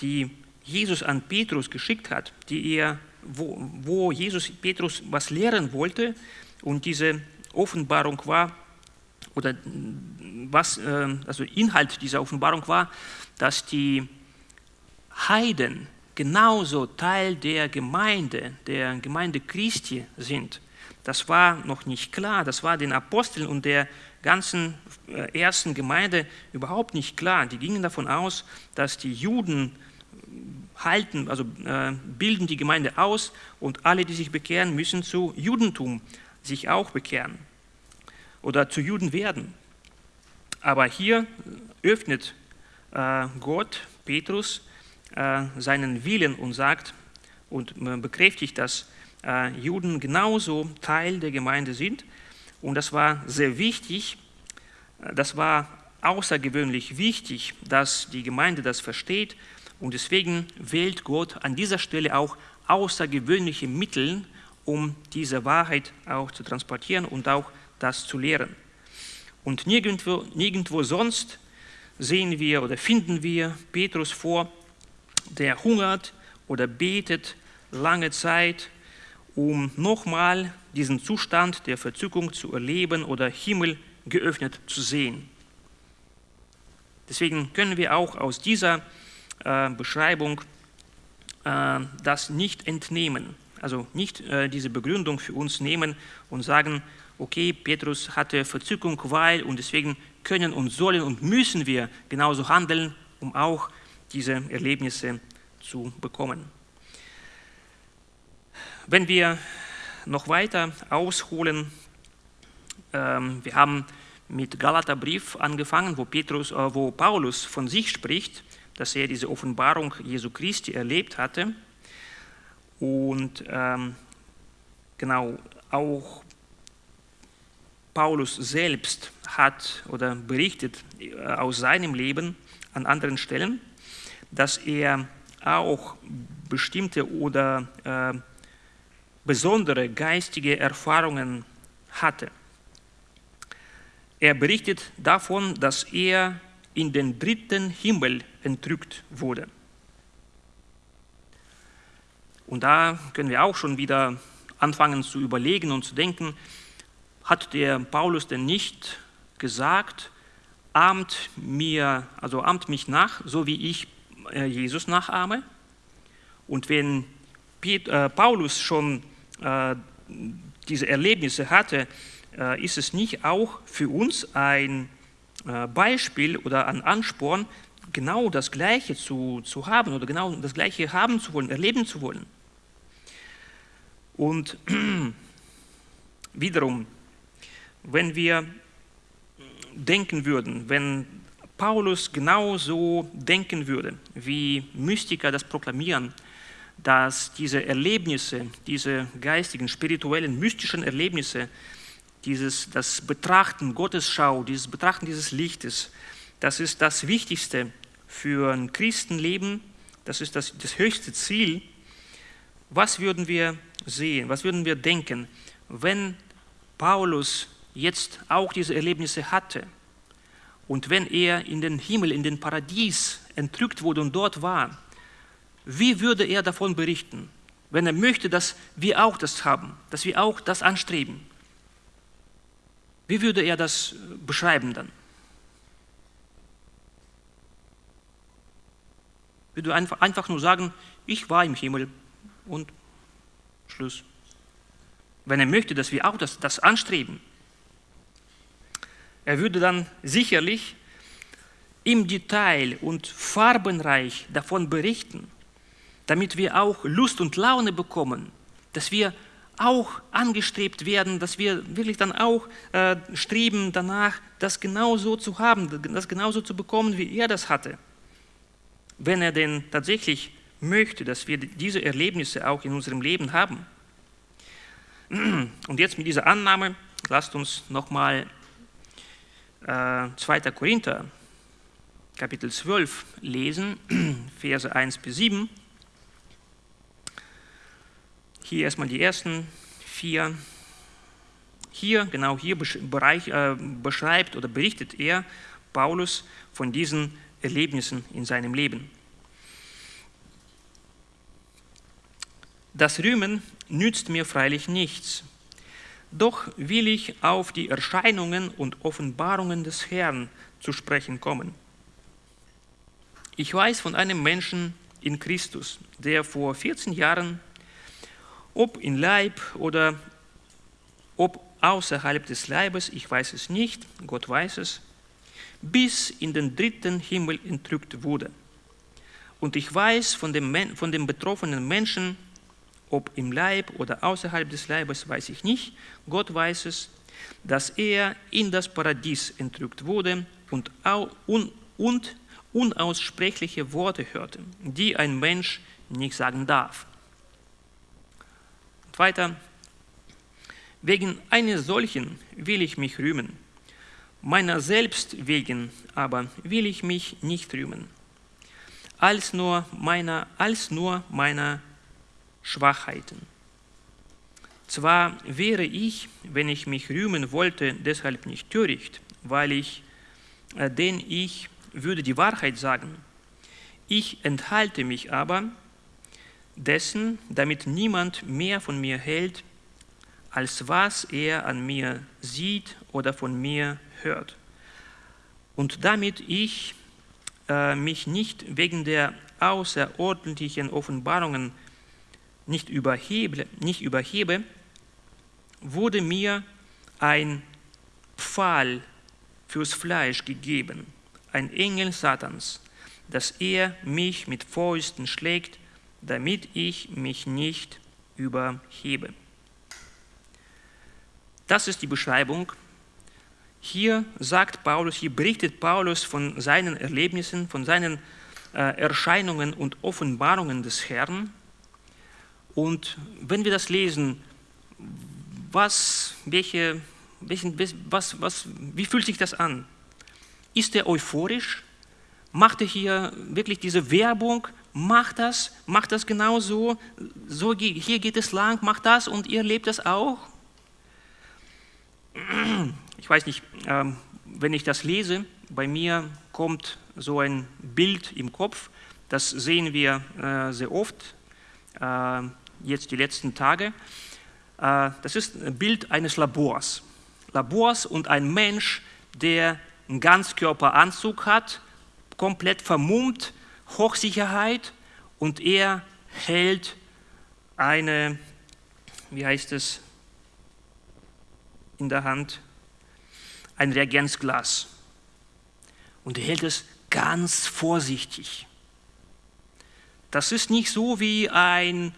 die Jesus an Petrus geschickt hat, die er, wo, wo Jesus Petrus was lehren wollte. Und diese Offenbarung war, oder was, äh, also Inhalt dieser Offenbarung war, dass die Heiden genauso Teil der Gemeinde, der Gemeinde Christi sind. Das war noch nicht klar, das war den Aposteln und der ganzen äh, ersten Gemeinde überhaupt nicht klar. Die gingen davon aus, dass die Juden halten, also äh, bilden die Gemeinde aus und alle, die sich bekehren, müssen zu Judentum sich auch bekehren oder zu Juden werden. Aber hier öffnet äh, Gott Petrus äh, seinen Willen und sagt und bekräftigt, dass äh, Juden genauso Teil der Gemeinde sind. Und das war sehr wichtig, das war außergewöhnlich wichtig, dass die Gemeinde das versteht. Und deswegen wählt Gott an dieser Stelle auch außergewöhnliche Mittel, um diese Wahrheit auch zu transportieren und auch das zu lehren. Und nirgendwo, nirgendwo sonst sehen wir oder finden wir Petrus vor, der hungert oder betet lange Zeit, um nochmal diesen Zustand der Verzückung zu erleben oder Himmel geöffnet zu sehen. Deswegen können wir auch aus dieser äh, Beschreibung äh, das nicht entnehmen, also nicht äh, diese Begründung für uns nehmen und sagen, okay, Petrus hatte Verzückung, weil und deswegen können und sollen und müssen wir genauso handeln, um auch diese Erlebnisse zu bekommen. Wenn wir noch weiter ausholen, ähm, wir haben mit Galaterbrief angefangen, wo, Petrus, äh, wo Paulus von sich spricht, dass er diese Offenbarung Jesu Christi erlebt hatte. Und ähm, genau, auch Paulus selbst hat oder berichtet äh, aus seinem Leben an anderen Stellen, dass er auch bestimmte oder äh, besondere geistige Erfahrungen hatte. Er berichtet davon, dass er in den dritten Himmel entrückt wurde. Und da können wir auch schon wieder anfangen zu überlegen und zu denken, hat der Paulus denn nicht gesagt, ahmt mir, also ahmt mich nach, so wie ich äh, Jesus nachahme? Und wenn äh, Paulus schon diese Erlebnisse hatte, ist es nicht auch für uns ein Beispiel oder ein Ansporn, genau das Gleiche zu, zu haben oder genau das Gleiche haben zu wollen, erleben zu wollen? Und wiederum, wenn wir denken würden, wenn Paulus genauso denken würde, wie Mystiker das proklamieren, dass diese Erlebnisse, diese geistigen, spirituellen, mystischen Erlebnisse, dieses, das Betrachten Gottes Schau, dieses Betrachten dieses Lichtes, das ist das Wichtigste für ein Christenleben, das ist das, das höchste Ziel. Was würden wir sehen, was würden wir denken, wenn Paulus jetzt auch diese Erlebnisse hatte? Und wenn er in den Himmel, in den Paradies entrückt wurde und dort war, wie würde er davon berichten, wenn er möchte, dass wir auch das haben, dass wir auch das anstreben? Wie würde er das beschreiben dann? Würde einfach, einfach nur sagen, ich war im Himmel und Schluss. Wenn er möchte, dass wir auch das, das anstreben, er würde dann sicherlich im Detail und farbenreich davon berichten, damit wir auch Lust und Laune bekommen, dass wir auch angestrebt werden, dass wir wirklich dann auch äh, streben danach, das genauso zu haben, das genauso zu bekommen, wie er das hatte. Wenn er denn tatsächlich möchte, dass wir diese Erlebnisse auch in unserem Leben haben. Und jetzt mit dieser Annahme, lasst uns nochmal äh, 2. Korinther, Kapitel 12 lesen, Verse 1 bis 7. Hier erstmal die ersten vier. Hier, genau hier Bereich, äh, beschreibt oder berichtet er, Paulus, von diesen Erlebnissen in seinem Leben. Das Rühmen nützt mir freilich nichts, doch will ich auf die Erscheinungen und Offenbarungen des Herrn zu sprechen kommen. Ich weiß von einem Menschen in Christus, der vor 14 Jahren ob in Leib oder ob außerhalb des Leibes, ich weiß es nicht, Gott weiß es, bis in den dritten Himmel entrückt wurde. Und ich weiß von dem, von dem betroffenen Menschen, ob im Leib oder außerhalb des Leibes, weiß ich nicht, Gott weiß es, dass er in das Paradies entrückt wurde und, und, und unaussprechliche Worte hörte, die ein Mensch nicht sagen darf. Weiter, wegen eines solchen will ich mich rühmen, meiner selbst wegen aber will ich mich nicht rühmen, als nur meiner, als nur meiner Schwachheiten. Zwar wäre ich, wenn ich mich rühmen wollte, deshalb nicht töricht, weil ich, äh, denn ich würde die Wahrheit sagen. Ich enthalte mich aber, dessen, damit niemand mehr von mir hält, als was er an mir sieht oder von mir hört. Und damit ich äh, mich nicht wegen der außerordentlichen Offenbarungen nicht überhebe, nicht überhebe, wurde mir ein Pfahl fürs Fleisch gegeben, ein Engel Satans, dass er mich mit Fäusten schlägt damit ich mich nicht überhebe. Das ist die Beschreibung. Hier sagt Paulus, hier berichtet Paulus von seinen Erlebnissen, von seinen äh, Erscheinungen und Offenbarungen des Herrn. Und wenn wir das lesen, was, welche, welchen, was, was, wie fühlt sich das an? Ist er euphorisch? Macht er hier wirklich diese Werbung mach das, mach das genau so, so hier geht es lang, mach das und ihr lebt das auch. Ich weiß nicht, ähm, wenn ich das lese, bei mir kommt so ein Bild im Kopf, das sehen wir äh, sehr oft, äh, jetzt die letzten Tage. Äh, das ist ein Bild eines Labors. Labors und ein Mensch, der einen Ganzkörperanzug hat, komplett vermummt, Hochsicherheit und er hält eine, wie heißt es, in der Hand, ein Reagenzglas. Und er hält es ganz vorsichtig. Das ist nicht so wie ein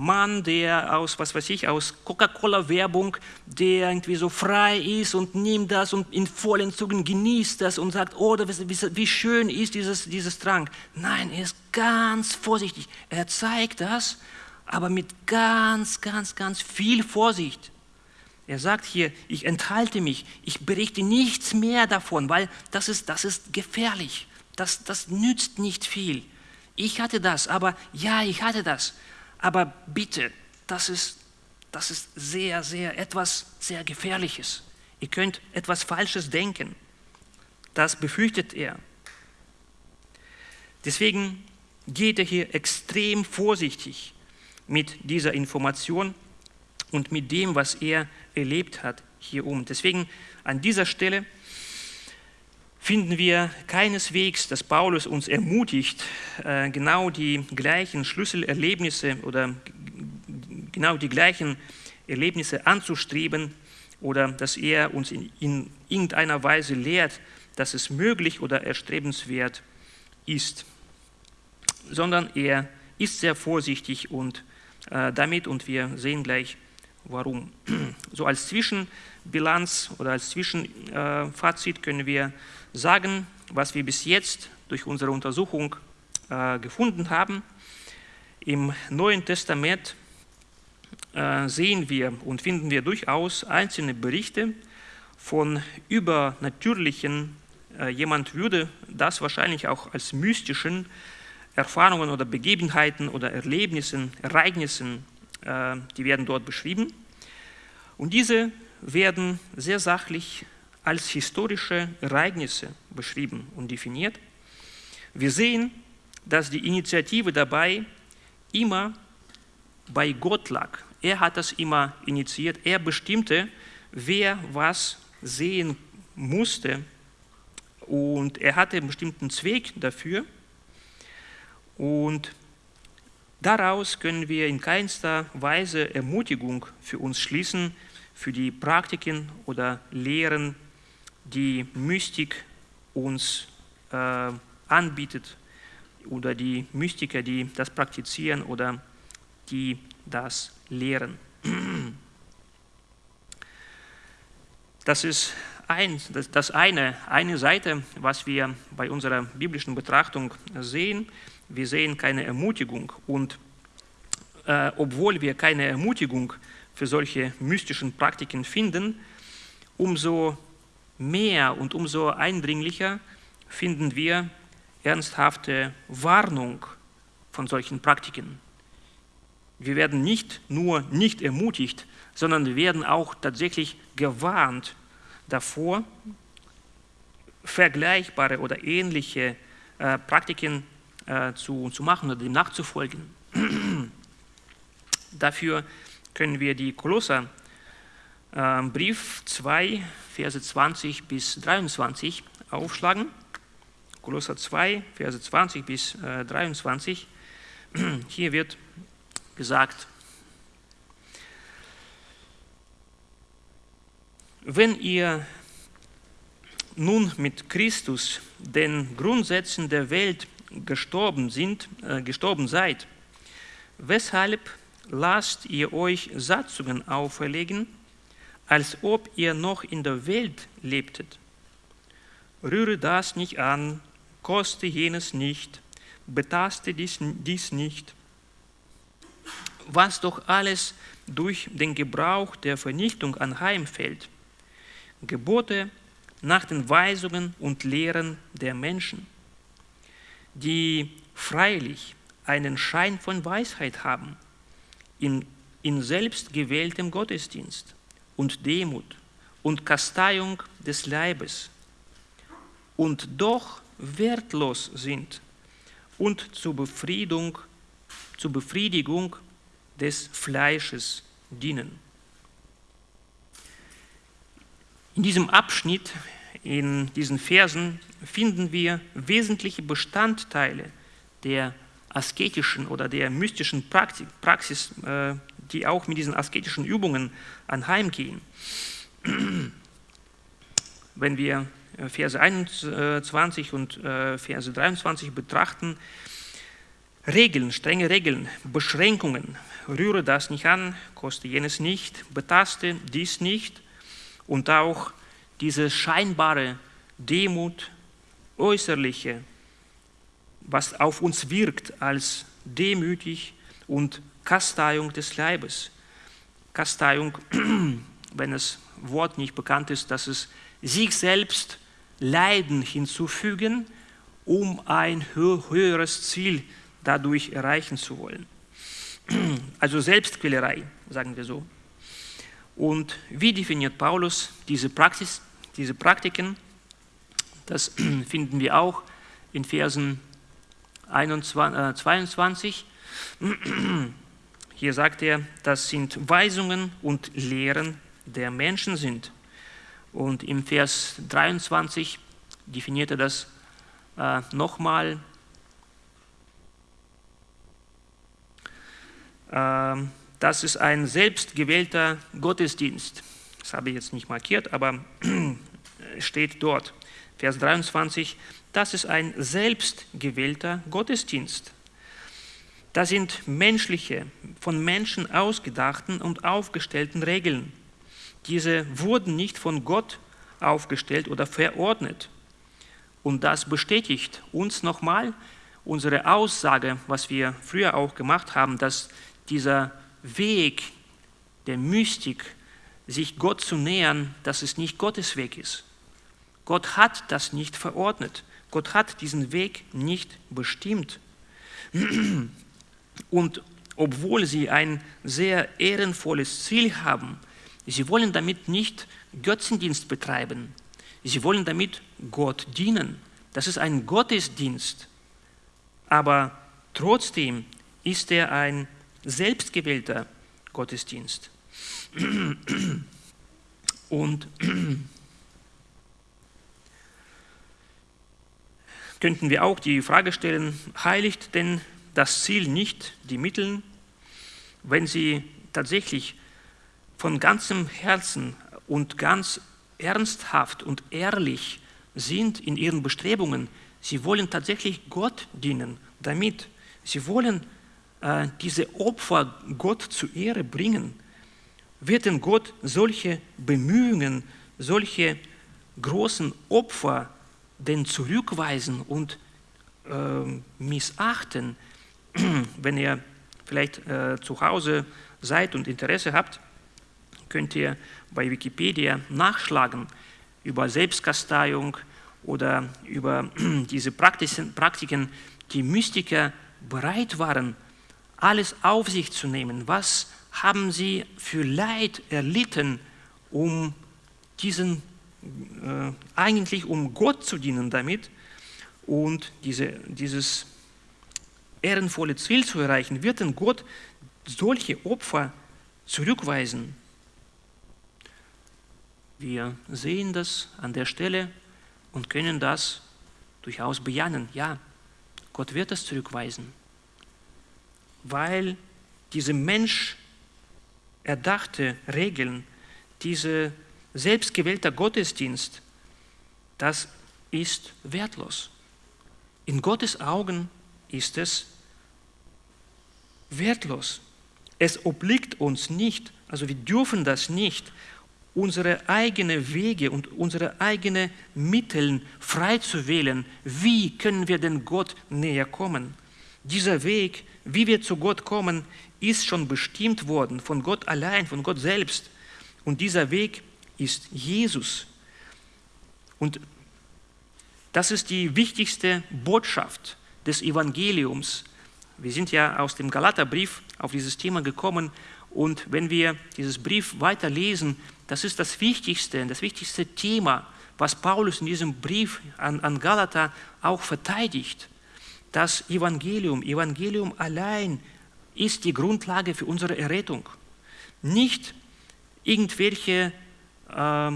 Mann, der aus, was weiß ich, aus Coca-Cola-Werbung, der irgendwie so frei ist und nimmt das und in vollen Zügen genießt das und sagt, oh, wie, schön ist dieses, dieses Trank. Nein, er ist ganz vorsichtig. Er zeigt das, aber mit ganz, ganz, ganz viel Vorsicht. Er sagt hier, ich enthalte mich, ich berichte nichts mehr davon, weil das ist, das ist gefährlich. Das, das nützt nicht viel. Ich hatte das, aber ja, ich hatte das. Aber bitte, das ist, das ist sehr, sehr etwas sehr Gefährliches. Ihr könnt etwas Falsches denken. Das befürchtet er. Deswegen geht er hier extrem vorsichtig mit dieser Information und mit dem, was er erlebt hat, hier um. Deswegen an dieser Stelle finden wir keineswegs, dass Paulus uns ermutigt, äh, genau die gleichen Schlüsselerlebnisse oder genau die gleichen Erlebnisse anzustreben oder dass er uns in, in irgendeiner Weise lehrt, dass es möglich oder erstrebenswert ist, sondern er ist sehr vorsichtig und äh, damit und wir sehen gleich warum. So als Zwischenbilanz oder als Zwischenfazit können wir sagen, was wir bis jetzt durch unsere Untersuchung äh, gefunden haben. Im Neuen Testament äh, sehen wir und finden wir durchaus einzelne Berichte von übernatürlichen, äh, jemand würde das wahrscheinlich auch als mystischen Erfahrungen oder Begebenheiten oder Erlebnissen, Ereignissen, äh, die werden dort beschrieben. Und diese werden sehr sachlich als historische Ereignisse beschrieben und definiert. Wir sehen, dass die Initiative dabei immer bei Gott lag. Er hat das immer initiiert. Er bestimmte, wer was sehen musste. Und er hatte einen bestimmten Zweck dafür. Und daraus können wir in keinster Weise Ermutigung für uns schließen, für die Praktiken oder Lehren die Mystik uns äh, anbietet oder die Mystiker, die das praktizieren oder die das lehren. Das ist ein, das, das eine, eine Seite, was wir bei unserer biblischen Betrachtung sehen. Wir sehen keine Ermutigung und äh, obwohl wir keine Ermutigung für solche mystischen Praktiken finden, umso mehr und umso eindringlicher finden wir ernsthafte Warnung von solchen Praktiken. Wir werden nicht nur nicht ermutigt, sondern wir werden auch tatsächlich gewarnt davor, vergleichbare oder ähnliche äh, Praktiken äh, zu, zu machen oder dem nachzufolgen. Dafür können wir die Kolosser Brief 2, Verse 20 bis 23 aufschlagen. Kolosser 2, Verse 20 bis äh, 23. Hier wird gesagt, wenn ihr nun mit Christus den Grundsätzen der Welt gestorben, sind, äh, gestorben seid, weshalb lasst ihr euch Satzungen auferlegen, als ob ihr noch in der Welt lebtet. Rühre das nicht an, koste jenes nicht, betaste dies, dies nicht. Was doch alles durch den Gebrauch der Vernichtung anheimfällt. Gebote nach den Weisungen und Lehren der Menschen, die freilich einen Schein von Weisheit haben, in, in selbstgewähltem Gottesdienst und Demut und Kasteiung des Leibes und doch wertlos sind und zur Befriedung, zur Befriedigung des Fleisches dienen. In diesem Abschnitt, in diesen Versen, finden wir wesentliche Bestandteile der asketischen oder der mystischen Praxis, äh, die auch mit diesen asketischen Übungen anheimgehen. Wenn wir äh, Verse 21 und äh, Verse 23 betrachten, Regeln, strenge Regeln, Beschränkungen. Rühre das nicht an, koste jenes nicht, betaste dies nicht. Und auch diese scheinbare Demut, äußerliche, was auf uns wirkt als demütig und Kasteiung des Leibes. Kasteiung, wenn das Wort nicht bekannt ist, dass es sich selbst Leiden hinzufügen, um ein höheres Ziel dadurch erreichen zu wollen. Also Selbstquälerei, sagen wir so. Und wie definiert Paulus diese, Praxis, diese Praktiken? Das finden wir auch in Versen 21, äh, 22. Hier sagt er, das sind Weisungen und Lehren der Menschen sind. Und im Vers 23 definiert er das äh, nochmal. Äh, das ist ein selbstgewählter Gottesdienst. Das habe ich jetzt nicht markiert, aber steht dort. Vers 23, das ist ein selbstgewählter Gottesdienst. Das sind menschliche, von Menschen ausgedachten und aufgestellten Regeln. Diese wurden nicht von Gott aufgestellt oder verordnet. Und das bestätigt uns nochmal unsere Aussage, was wir früher auch gemacht haben, dass dieser Weg der Mystik, sich Gott zu nähern, dass es nicht Gottes Weg ist. Gott hat das nicht verordnet. Gott hat diesen Weg nicht bestimmt. Und obwohl sie ein sehr ehrenvolles Ziel haben, sie wollen damit nicht Götzendienst betreiben. Sie wollen damit Gott dienen. Das ist ein Gottesdienst. Aber trotzdem ist er ein selbstgewählter Gottesdienst. Und könnten wir auch die Frage stellen, heiligt denn das Ziel nicht die Mittel, wenn sie tatsächlich von ganzem Herzen und ganz ernsthaft und ehrlich sind in ihren Bestrebungen. Sie wollen tatsächlich Gott dienen damit. Sie wollen äh, diese Opfer Gott zu Ehre bringen. Wird denn Gott solche Bemühungen, solche großen Opfer denn zurückweisen und äh, missachten, wenn ihr vielleicht äh, zu Hause seid und Interesse habt, könnt ihr bei Wikipedia nachschlagen über Selbstkasteiung oder über diese Praktiken, die Mystiker bereit waren, alles auf sich zu nehmen. Was haben sie für Leid erlitten, um diesen äh, eigentlich um Gott zu dienen damit und diese, dieses ehrenvolle Ziel zu erreichen, wird denn Gott solche Opfer zurückweisen? Wir sehen das an der Stelle und können das durchaus bejahen. Ja, Gott wird das zurückweisen, weil diese Mensch erdachte Regeln, diese selbstgewählter Gottesdienst, das ist wertlos. In Gottes Augen ist es wertlos. Es obliegt uns nicht, also wir dürfen das nicht, unsere eigenen Wege und unsere eigenen Mittel frei zu wählen. Wie können wir denn Gott näher kommen? Dieser Weg, wie wir zu Gott kommen, ist schon bestimmt worden von Gott allein, von Gott selbst. Und dieser Weg ist Jesus. Und das ist die wichtigste Botschaft des Evangeliums. Wir sind ja aus dem Galaterbrief auf dieses Thema gekommen und wenn wir dieses Brief weiterlesen, das ist das wichtigste, das wichtigste Thema, was Paulus in diesem Brief an, an Galater auch verteidigt. Das Evangelium, Evangelium allein ist die Grundlage für unsere Errettung. Nicht irgendwelche äh,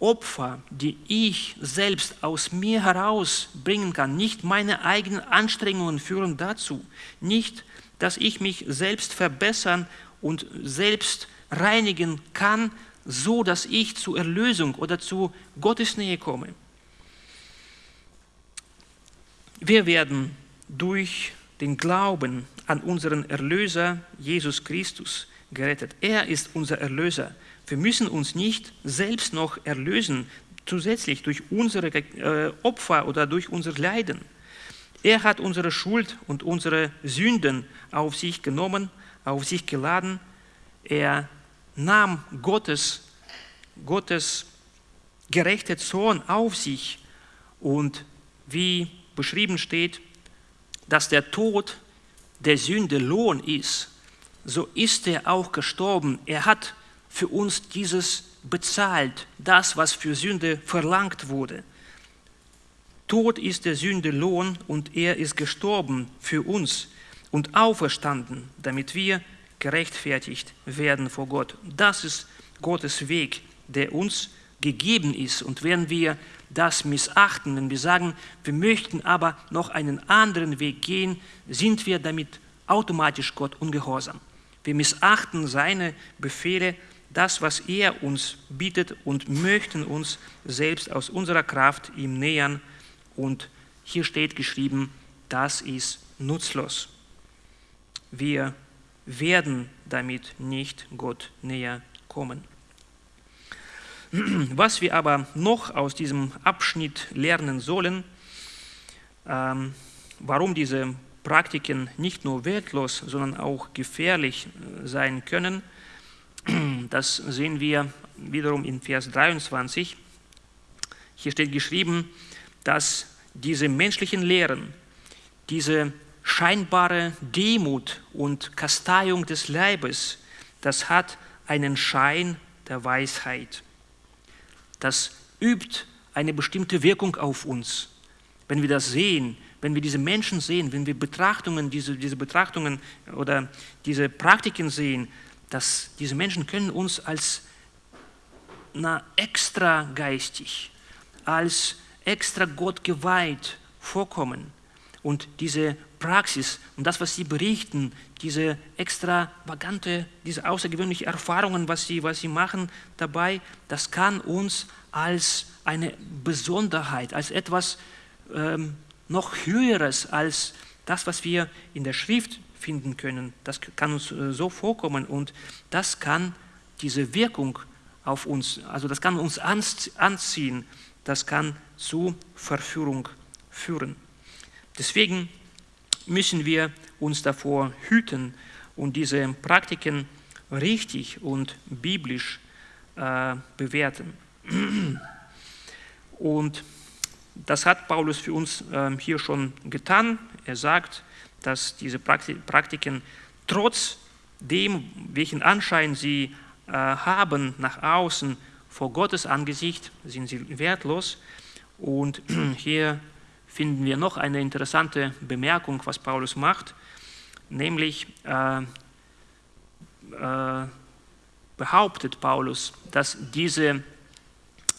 Opfer, die ich selbst aus mir heraus bringen kann, nicht meine eigenen Anstrengungen führen dazu, nicht, dass ich mich selbst verbessern und selbst reinigen kann, so dass ich zur Erlösung oder zu Gottes Nähe komme. Wir werden durch den Glauben an unseren Erlöser Jesus Christus gerettet. Er ist unser Erlöser. Wir müssen uns nicht selbst noch erlösen, zusätzlich durch unsere äh, Opfer oder durch unser Leiden. Er hat unsere Schuld und unsere Sünden auf sich genommen, auf sich geladen. Er nahm Gottes, Gottes gerechte Zorn auf sich und wie beschrieben steht, dass der Tod der Sünde Lohn ist, so ist er auch gestorben. Er hat für uns dieses bezahlt, das, was für Sünde verlangt wurde. Tod ist der Sünde Lohn und er ist gestorben für uns und auferstanden, damit wir gerechtfertigt werden vor Gott. Das ist Gottes Weg, der uns gegeben ist. Und wenn wir das missachten, wenn wir sagen, wir möchten aber noch einen anderen Weg gehen, sind wir damit automatisch Gott ungehorsam. Wir missachten seine Befehle, das, was er uns bietet und möchten uns selbst aus unserer Kraft ihm nähern. Und hier steht geschrieben, das ist nutzlos. Wir werden damit nicht Gott näher kommen. Was wir aber noch aus diesem Abschnitt lernen sollen, ähm, warum diese Praktiken nicht nur wertlos, sondern auch gefährlich äh, sein können, das sehen wir wiederum in Vers 23. Hier steht geschrieben, dass diese menschlichen Lehren, diese scheinbare Demut und Kasteiung des Leibes, das hat einen Schein der Weisheit. Das übt eine bestimmte Wirkung auf uns. Wenn wir das sehen, wenn wir diese Menschen sehen, wenn wir Betrachtungen, diese, diese Betrachtungen oder diese Praktiken sehen, dass diese Menschen können uns als na, extra geistig, als extra Gott geweiht vorkommen. Und diese Praxis und das, was sie berichten, diese extravagante, diese außergewöhnlichen Erfahrungen, was sie, was sie machen dabei, das kann uns als eine Besonderheit, als etwas ähm, noch Höheres als das, was wir in der Schrift finden können. Das kann uns äh, so vorkommen und das kann diese Wirkung auf uns, also das kann uns anziehen, das kann zu Verführung führen. Deswegen müssen wir uns davor hüten und diese Praktiken richtig und biblisch äh, bewerten. Und das hat Paulus für uns äh, hier schon getan. Er sagt, dass diese Praktiken trotz dem, welchen Anschein sie äh, haben nach außen vor Gottes Angesicht, sind sie wertlos. Und hier finden wir noch eine interessante Bemerkung, was Paulus macht, nämlich äh, äh, behauptet Paulus, dass diese,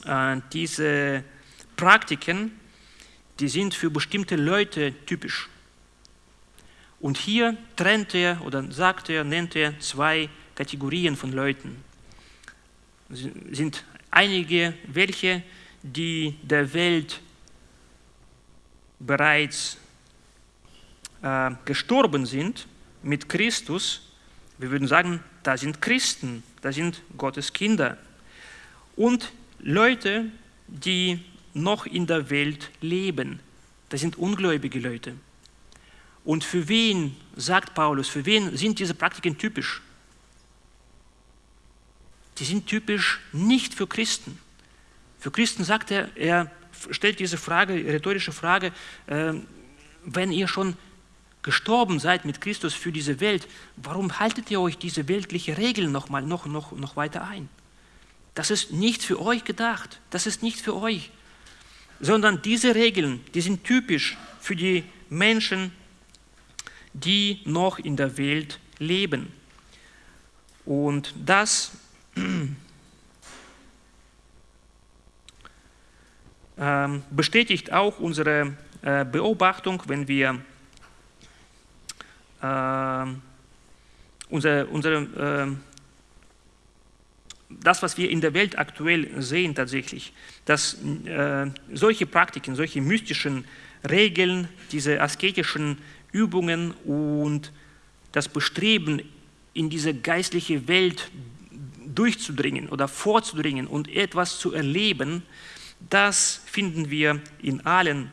äh, diese Praktiken, die sind für bestimmte Leute typisch. Und hier trennt er oder sagt er, nennt er zwei Kategorien von Leuten. Es sind einige welche, die der Welt bereits äh, gestorben sind mit Christus, wir würden sagen, da sind Christen, da sind Gottes Kinder. Und Leute, die noch in der Welt leben, das sind ungläubige Leute. Und für wen, sagt Paulus, für wen sind diese Praktiken typisch? Die sind typisch nicht für Christen. Für Christen sagt er, er stellt diese Frage, rhetorische Frage, äh, wenn ihr schon gestorben seid mit Christus für diese Welt, warum haltet ihr euch diese weltliche Regeln noch, mal, noch, noch, noch weiter ein? Das ist nicht für euch gedacht, das ist nicht für euch, sondern diese Regeln, die sind typisch für die Menschen, die noch in der Welt leben. Und das Ähm, bestätigt auch unsere äh, Beobachtung, wenn wir äh, unsere, unsere, äh, das, was wir in der Welt aktuell sehen tatsächlich, dass äh, solche Praktiken, solche mystischen Regeln, diese asketischen Übungen und das Bestreben, in diese geistliche Welt durchzudringen oder vorzudringen und etwas zu erleben, das finden wir in allen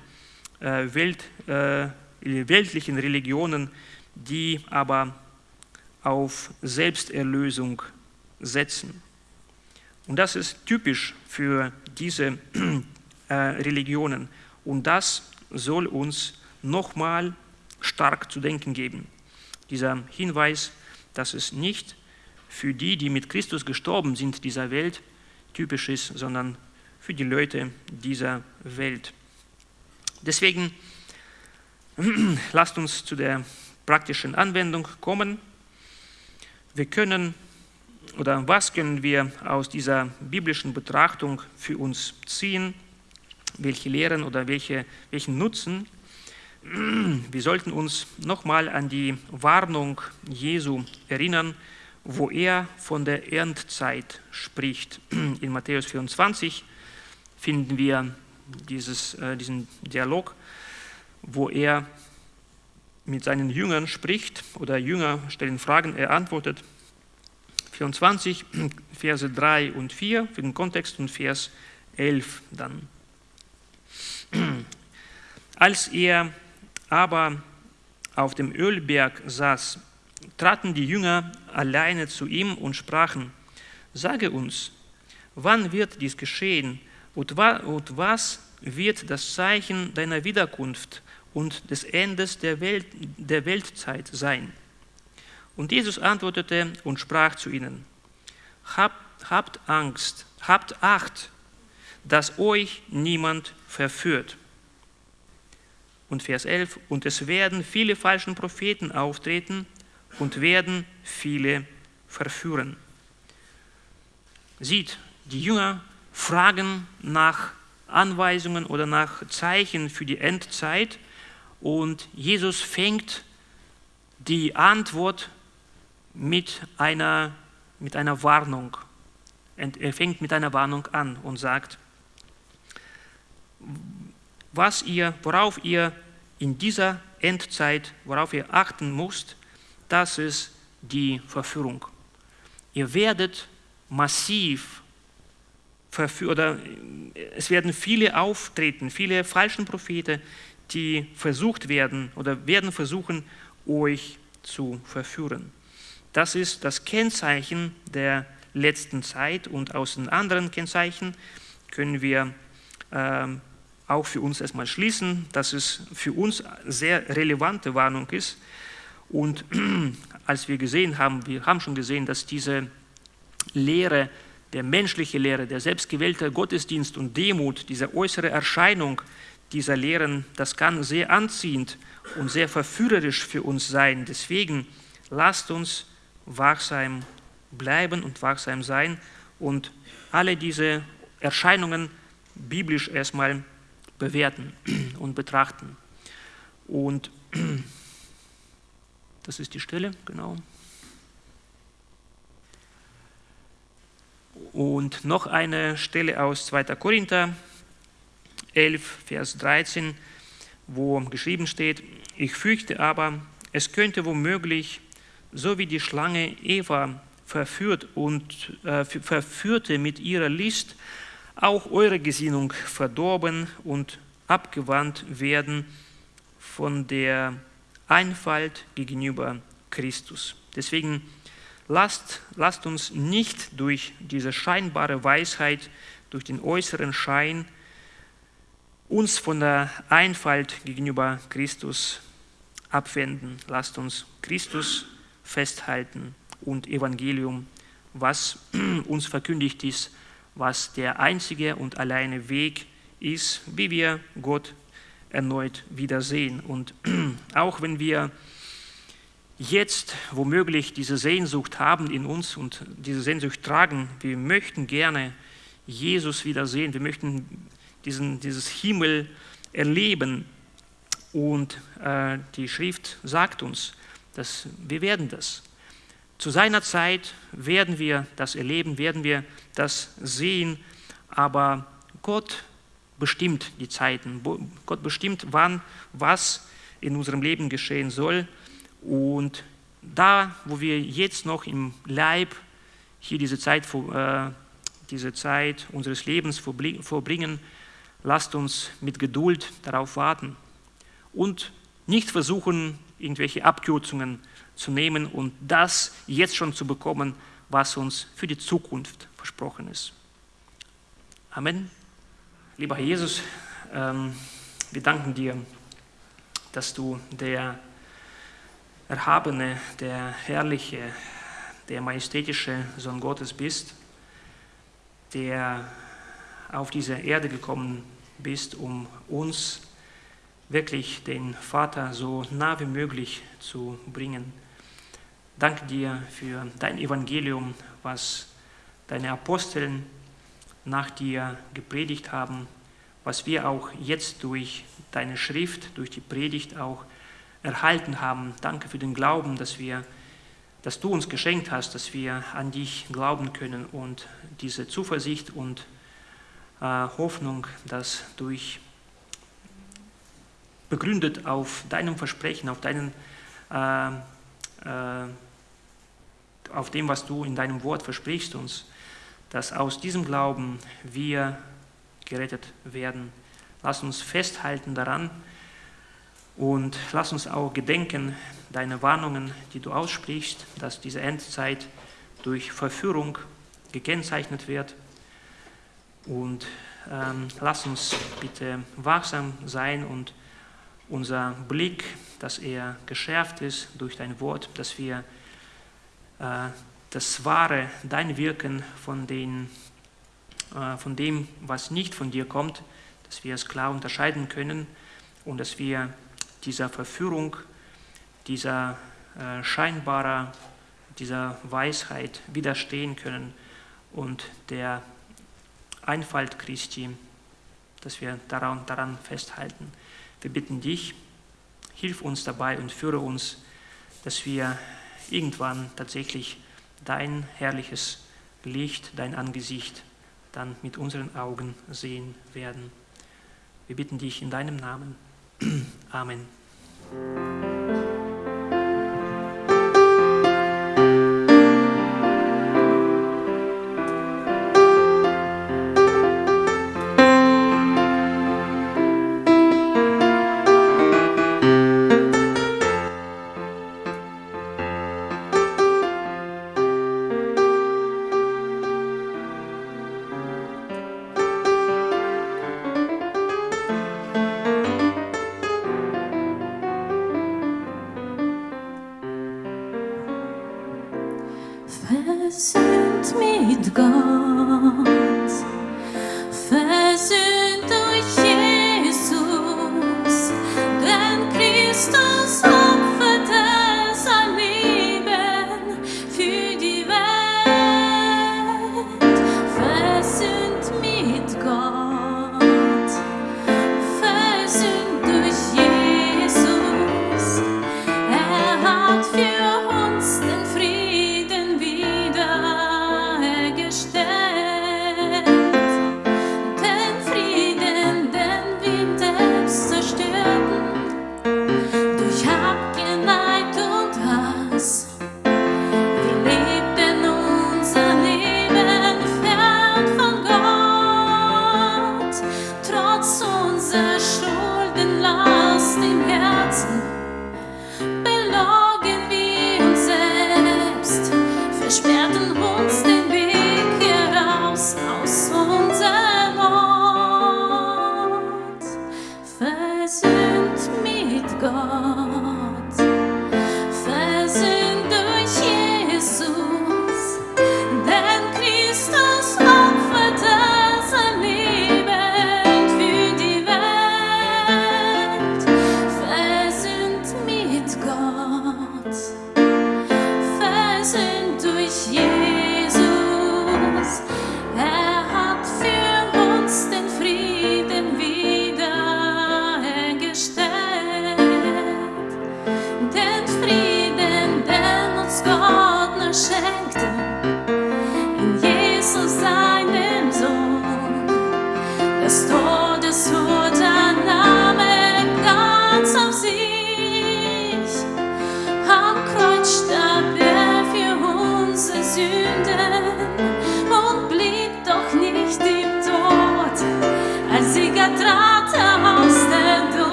äh, Welt, äh, weltlichen Religionen, die aber auf Selbsterlösung setzen. Und das ist typisch für diese äh, Religionen. Und das soll uns nochmal stark zu denken geben. Dieser Hinweis, dass es nicht für die, die mit Christus gestorben sind, dieser Welt typisch ist, sondern für die Leute dieser Welt. Deswegen lasst uns zu der praktischen Anwendung kommen. Wir können oder was können wir aus dieser biblischen Betrachtung für uns ziehen? Welche Lehren oder welche, welchen Nutzen? Wir sollten uns nochmal an die Warnung Jesu erinnern, wo er von der Erntezeit spricht. In Matthäus 24 finden wir dieses, äh, diesen Dialog, wo er mit seinen Jüngern spricht oder Jünger stellen Fragen, er antwortet. 24, Verse 3 und 4 für den Kontext und Vers 11 dann. Als er aber auf dem Ölberg saß, traten die Jünger alleine zu ihm und sprachen, sage uns, wann wird dies geschehen und was wird das Zeichen deiner Wiederkunft und des Endes der, Welt, der Weltzeit sein? Und Jesus antwortete und sprach zu ihnen, habt, habt Angst, habt Acht, dass euch niemand verführt. Und Vers 11, und es werden viele falschen Propheten auftreten und werden viele verführen. Sieht, die Jünger fragen nach Anweisungen oder nach Zeichen für die Endzeit und Jesus fängt die Antwort mit einer, mit einer Warnung. Er fängt mit einer Warnung an und sagt, was ihr, worauf ihr in dieser Endzeit, worauf ihr achten müsst, das ist die Verführung. Ihr werdet massiv verführen, oder es werden viele auftreten, viele falschen Propheten, die versucht werden oder werden versuchen, euch zu verführen. Das ist das Kennzeichen der letzten Zeit und aus den anderen Kennzeichen können wir ähm, auch für uns erstmal schließen, dass es für uns sehr relevante Warnung ist. Und als wir gesehen haben, wir haben schon gesehen, dass diese Lehre, der menschliche Lehre, der selbstgewählte Gottesdienst und Demut, diese äußere Erscheinung dieser Lehren, das kann sehr anziehend und sehr verführerisch für uns sein. Deswegen lasst uns wachsam bleiben und wachsam sein und alle diese Erscheinungen biblisch erstmal bewerten und betrachten. Und das ist die Stelle, genau. Und noch eine Stelle aus 2. Korinther 11, Vers 13, wo geschrieben steht, ich fürchte aber, es könnte womöglich, so wie die Schlange Eva verführt und äh, verführte mit ihrer List, auch eure Gesinnung verdorben und abgewandt werden von der Einfalt gegenüber Christus. Deswegen lasst, lasst uns nicht durch diese scheinbare Weisheit, durch den äußeren Schein, uns von der Einfalt gegenüber Christus abwenden. Lasst uns Christus festhalten und Evangelium, was uns verkündigt ist, was der einzige und alleine Weg ist, wie wir Gott erneut wiedersehen. Und auch wenn wir jetzt womöglich diese Sehnsucht haben in uns und diese Sehnsucht tragen, wir möchten gerne Jesus wiedersehen, wir möchten diesen, dieses Himmel erleben. Und äh, die Schrift sagt uns, dass wir werden das. Zu seiner Zeit werden wir das erleben, werden wir das sehen, aber Gott bestimmt die Zeiten. Gott bestimmt, wann was in unserem Leben geschehen soll. Und da, wo wir jetzt noch im Leib hier diese Zeit, äh, diese Zeit unseres Lebens vorbringen, lasst uns mit Geduld darauf warten und nicht versuchen, irgendwelche Abkürzungen zu nehmen und das jetzt schon zu bekommen, was uns für die Zukunft versprochen ist. Amen. Lieber Herr Jesus, ähm, wir danken dir, dass du der erhabene, der herrliche, der majestätische Sohn Gottes bist, der auf diese Erde gekommen bist, um uns wirklich den Vater so nah wie möglich zu bringen. Danke dir für dein Evangelium, was deine Aposteln nach dir gepredigt haben, was wir auch jetzt durch deine Schrift, durch die Predigt auch erhalten haben. Danke für den Glauben, dass wir dass du uns geschenkt hast, dass wir an dich glauben können und diese Zuversicht und äh, Hoffnung, dass durch begründet auf deinem Versprechen, auf deinen äh, äh, auf dem, was du in deinem Wort versprichst uns, dass aus diesem Glauben wir gerettet werden. Lass uns festhalten daran und lass uns auch gedenken deiner Warnungen, die du aussprichst, dass diese Endzeit durch Verführung gekennzeichnet wird. Und ähm, lass uns bitte wachsam sein und unser Blick, dass er geschärft ist durch dein Wort, dass wir äh, das wahre, dein Wirken von, den, äh, von dem, was nicht von dir kommt, dass wir es klar unterscheiden können und dass wir dieser Verführung, dieser äh, scheinbarer, dieser Weisheit widerstehen können und der Einfalt Christi, dass wir daran, daran festhalten. Wir bitten dich, hilf uns dabei und führe uns, dass wir irgendwann tatsächlich dein herrliches Licht, dein Angesicht dann mit unseren Augen sehen werden. Wir bitten dich in deinem Namen. Amen.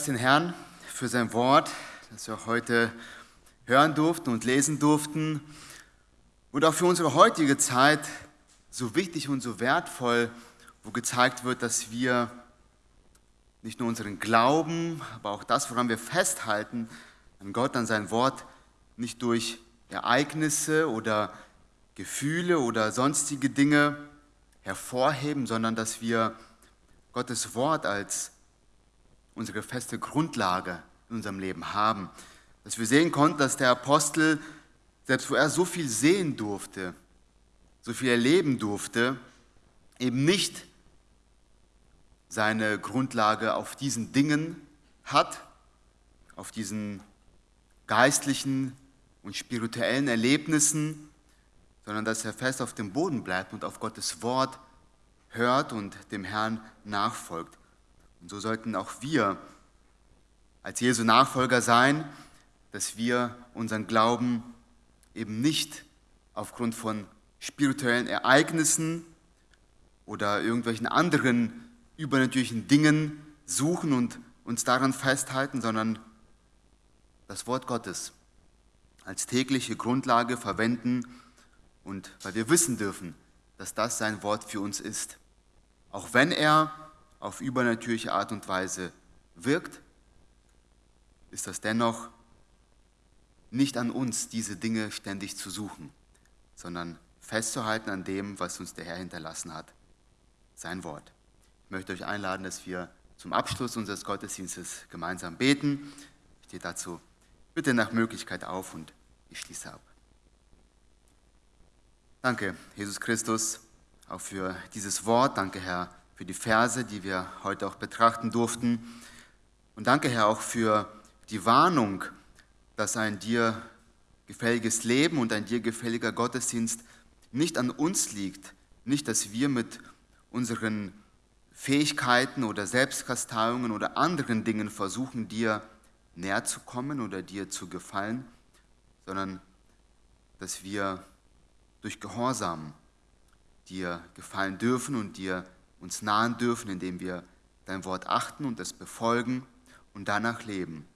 Preis den Herrn für sein Wort, das wir heute hören durften und lesen durften. Und auch für unsere heutige Zeit so wichtig und so wertvoll, wo gezeigt wird, dass wir nicht nur unseren Glauben, aber auch das, woran wir festhalten, an Gott, an sein Wort, nicht durch Ereignisse oder Gefühle oder sonstige Dinge hervorheben, sondern dass wir Gottes Wort als unsere feste Grundlage in unserem Leben haben. Dass wir sehen konnten, dass der Apostel, selbst wo er so viel sehen durfte, so viel erleben durfte, eben nicht seine Grundlage auf diesen Dingen hat, auf diesen geistlichen und spirituellen Erlebnissen, sondern dass er fest auf dem Boden bleibt und auf Gottes Wort hört und dem Herrn nachfolgt. Und so sollten auch wir als Jesu Nachfolger sein, dass wir unseren Glauben eben nicht aufgrund von spirituellen Ereignissen oder irgendwelchen anderen übernatürlichen Dingen suchen und uns daran festhalten, sondern das Wort Gottes als tägliche Grundlage verwenden und weil wir wissen dürfen, dass das sein Wort für uns ist. Auch wenn er auf übernatürliche Art und Weise wirkt, ist das dennoch nicht an uns, diese Dinge ständig zu suchen, sondern festzuhalten an dem, was uns der Herr hinterlassen hat, sein Wort. Ich möchte euch einladen, dass wir zum Abschluss unseres Gottesdienstes gemeinsam beten. Ich stehe dazu bitte nach Möglichkeit auf und ich schließe ab. Danke, Jesus Christus, auch für dieses Wort. Danke, Herr, für die Verse, die wir heute auch betrachten durften. Und danke, Herr, auch für die Warnung, dass ein dir gefälliges Leben und ein dir gefälliger Gottesdienst nicht an uns liegt, nicht, dass wir mit unseren Fähigkeiten oder Selbstkasteiungen oder anderen Dingen versuchen, dir näher zu kommen oder dir zu gefallen, sondern dass wir durch Gehorsam dir gefallen dürfen und dir uns nahen dürfen, indem wir dein Wort achten und es befolgen und danach leben.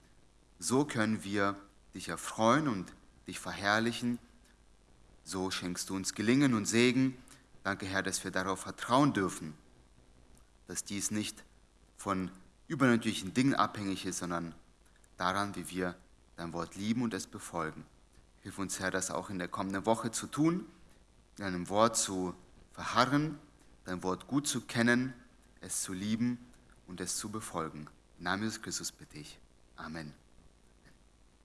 So können wir dich erfreuen und dich verherrlichen. So schenkst du uns Gelingen und Segen. Danke, Herr, dass wir darauf vertrauen dürfen dass dies nicht von übernatürlichen Dingen abhängig ist, sondern daran, wie wir dein Wort lieben und es befolgen. Hilf uns, Herr, das auch in der kommenden Woche zu tun, in deinem Wort zu verharren, dein Wort gut zu kennen, es zu lieben und es zu befolgen. Im Namen Jesus Christus bitte ich. Amen.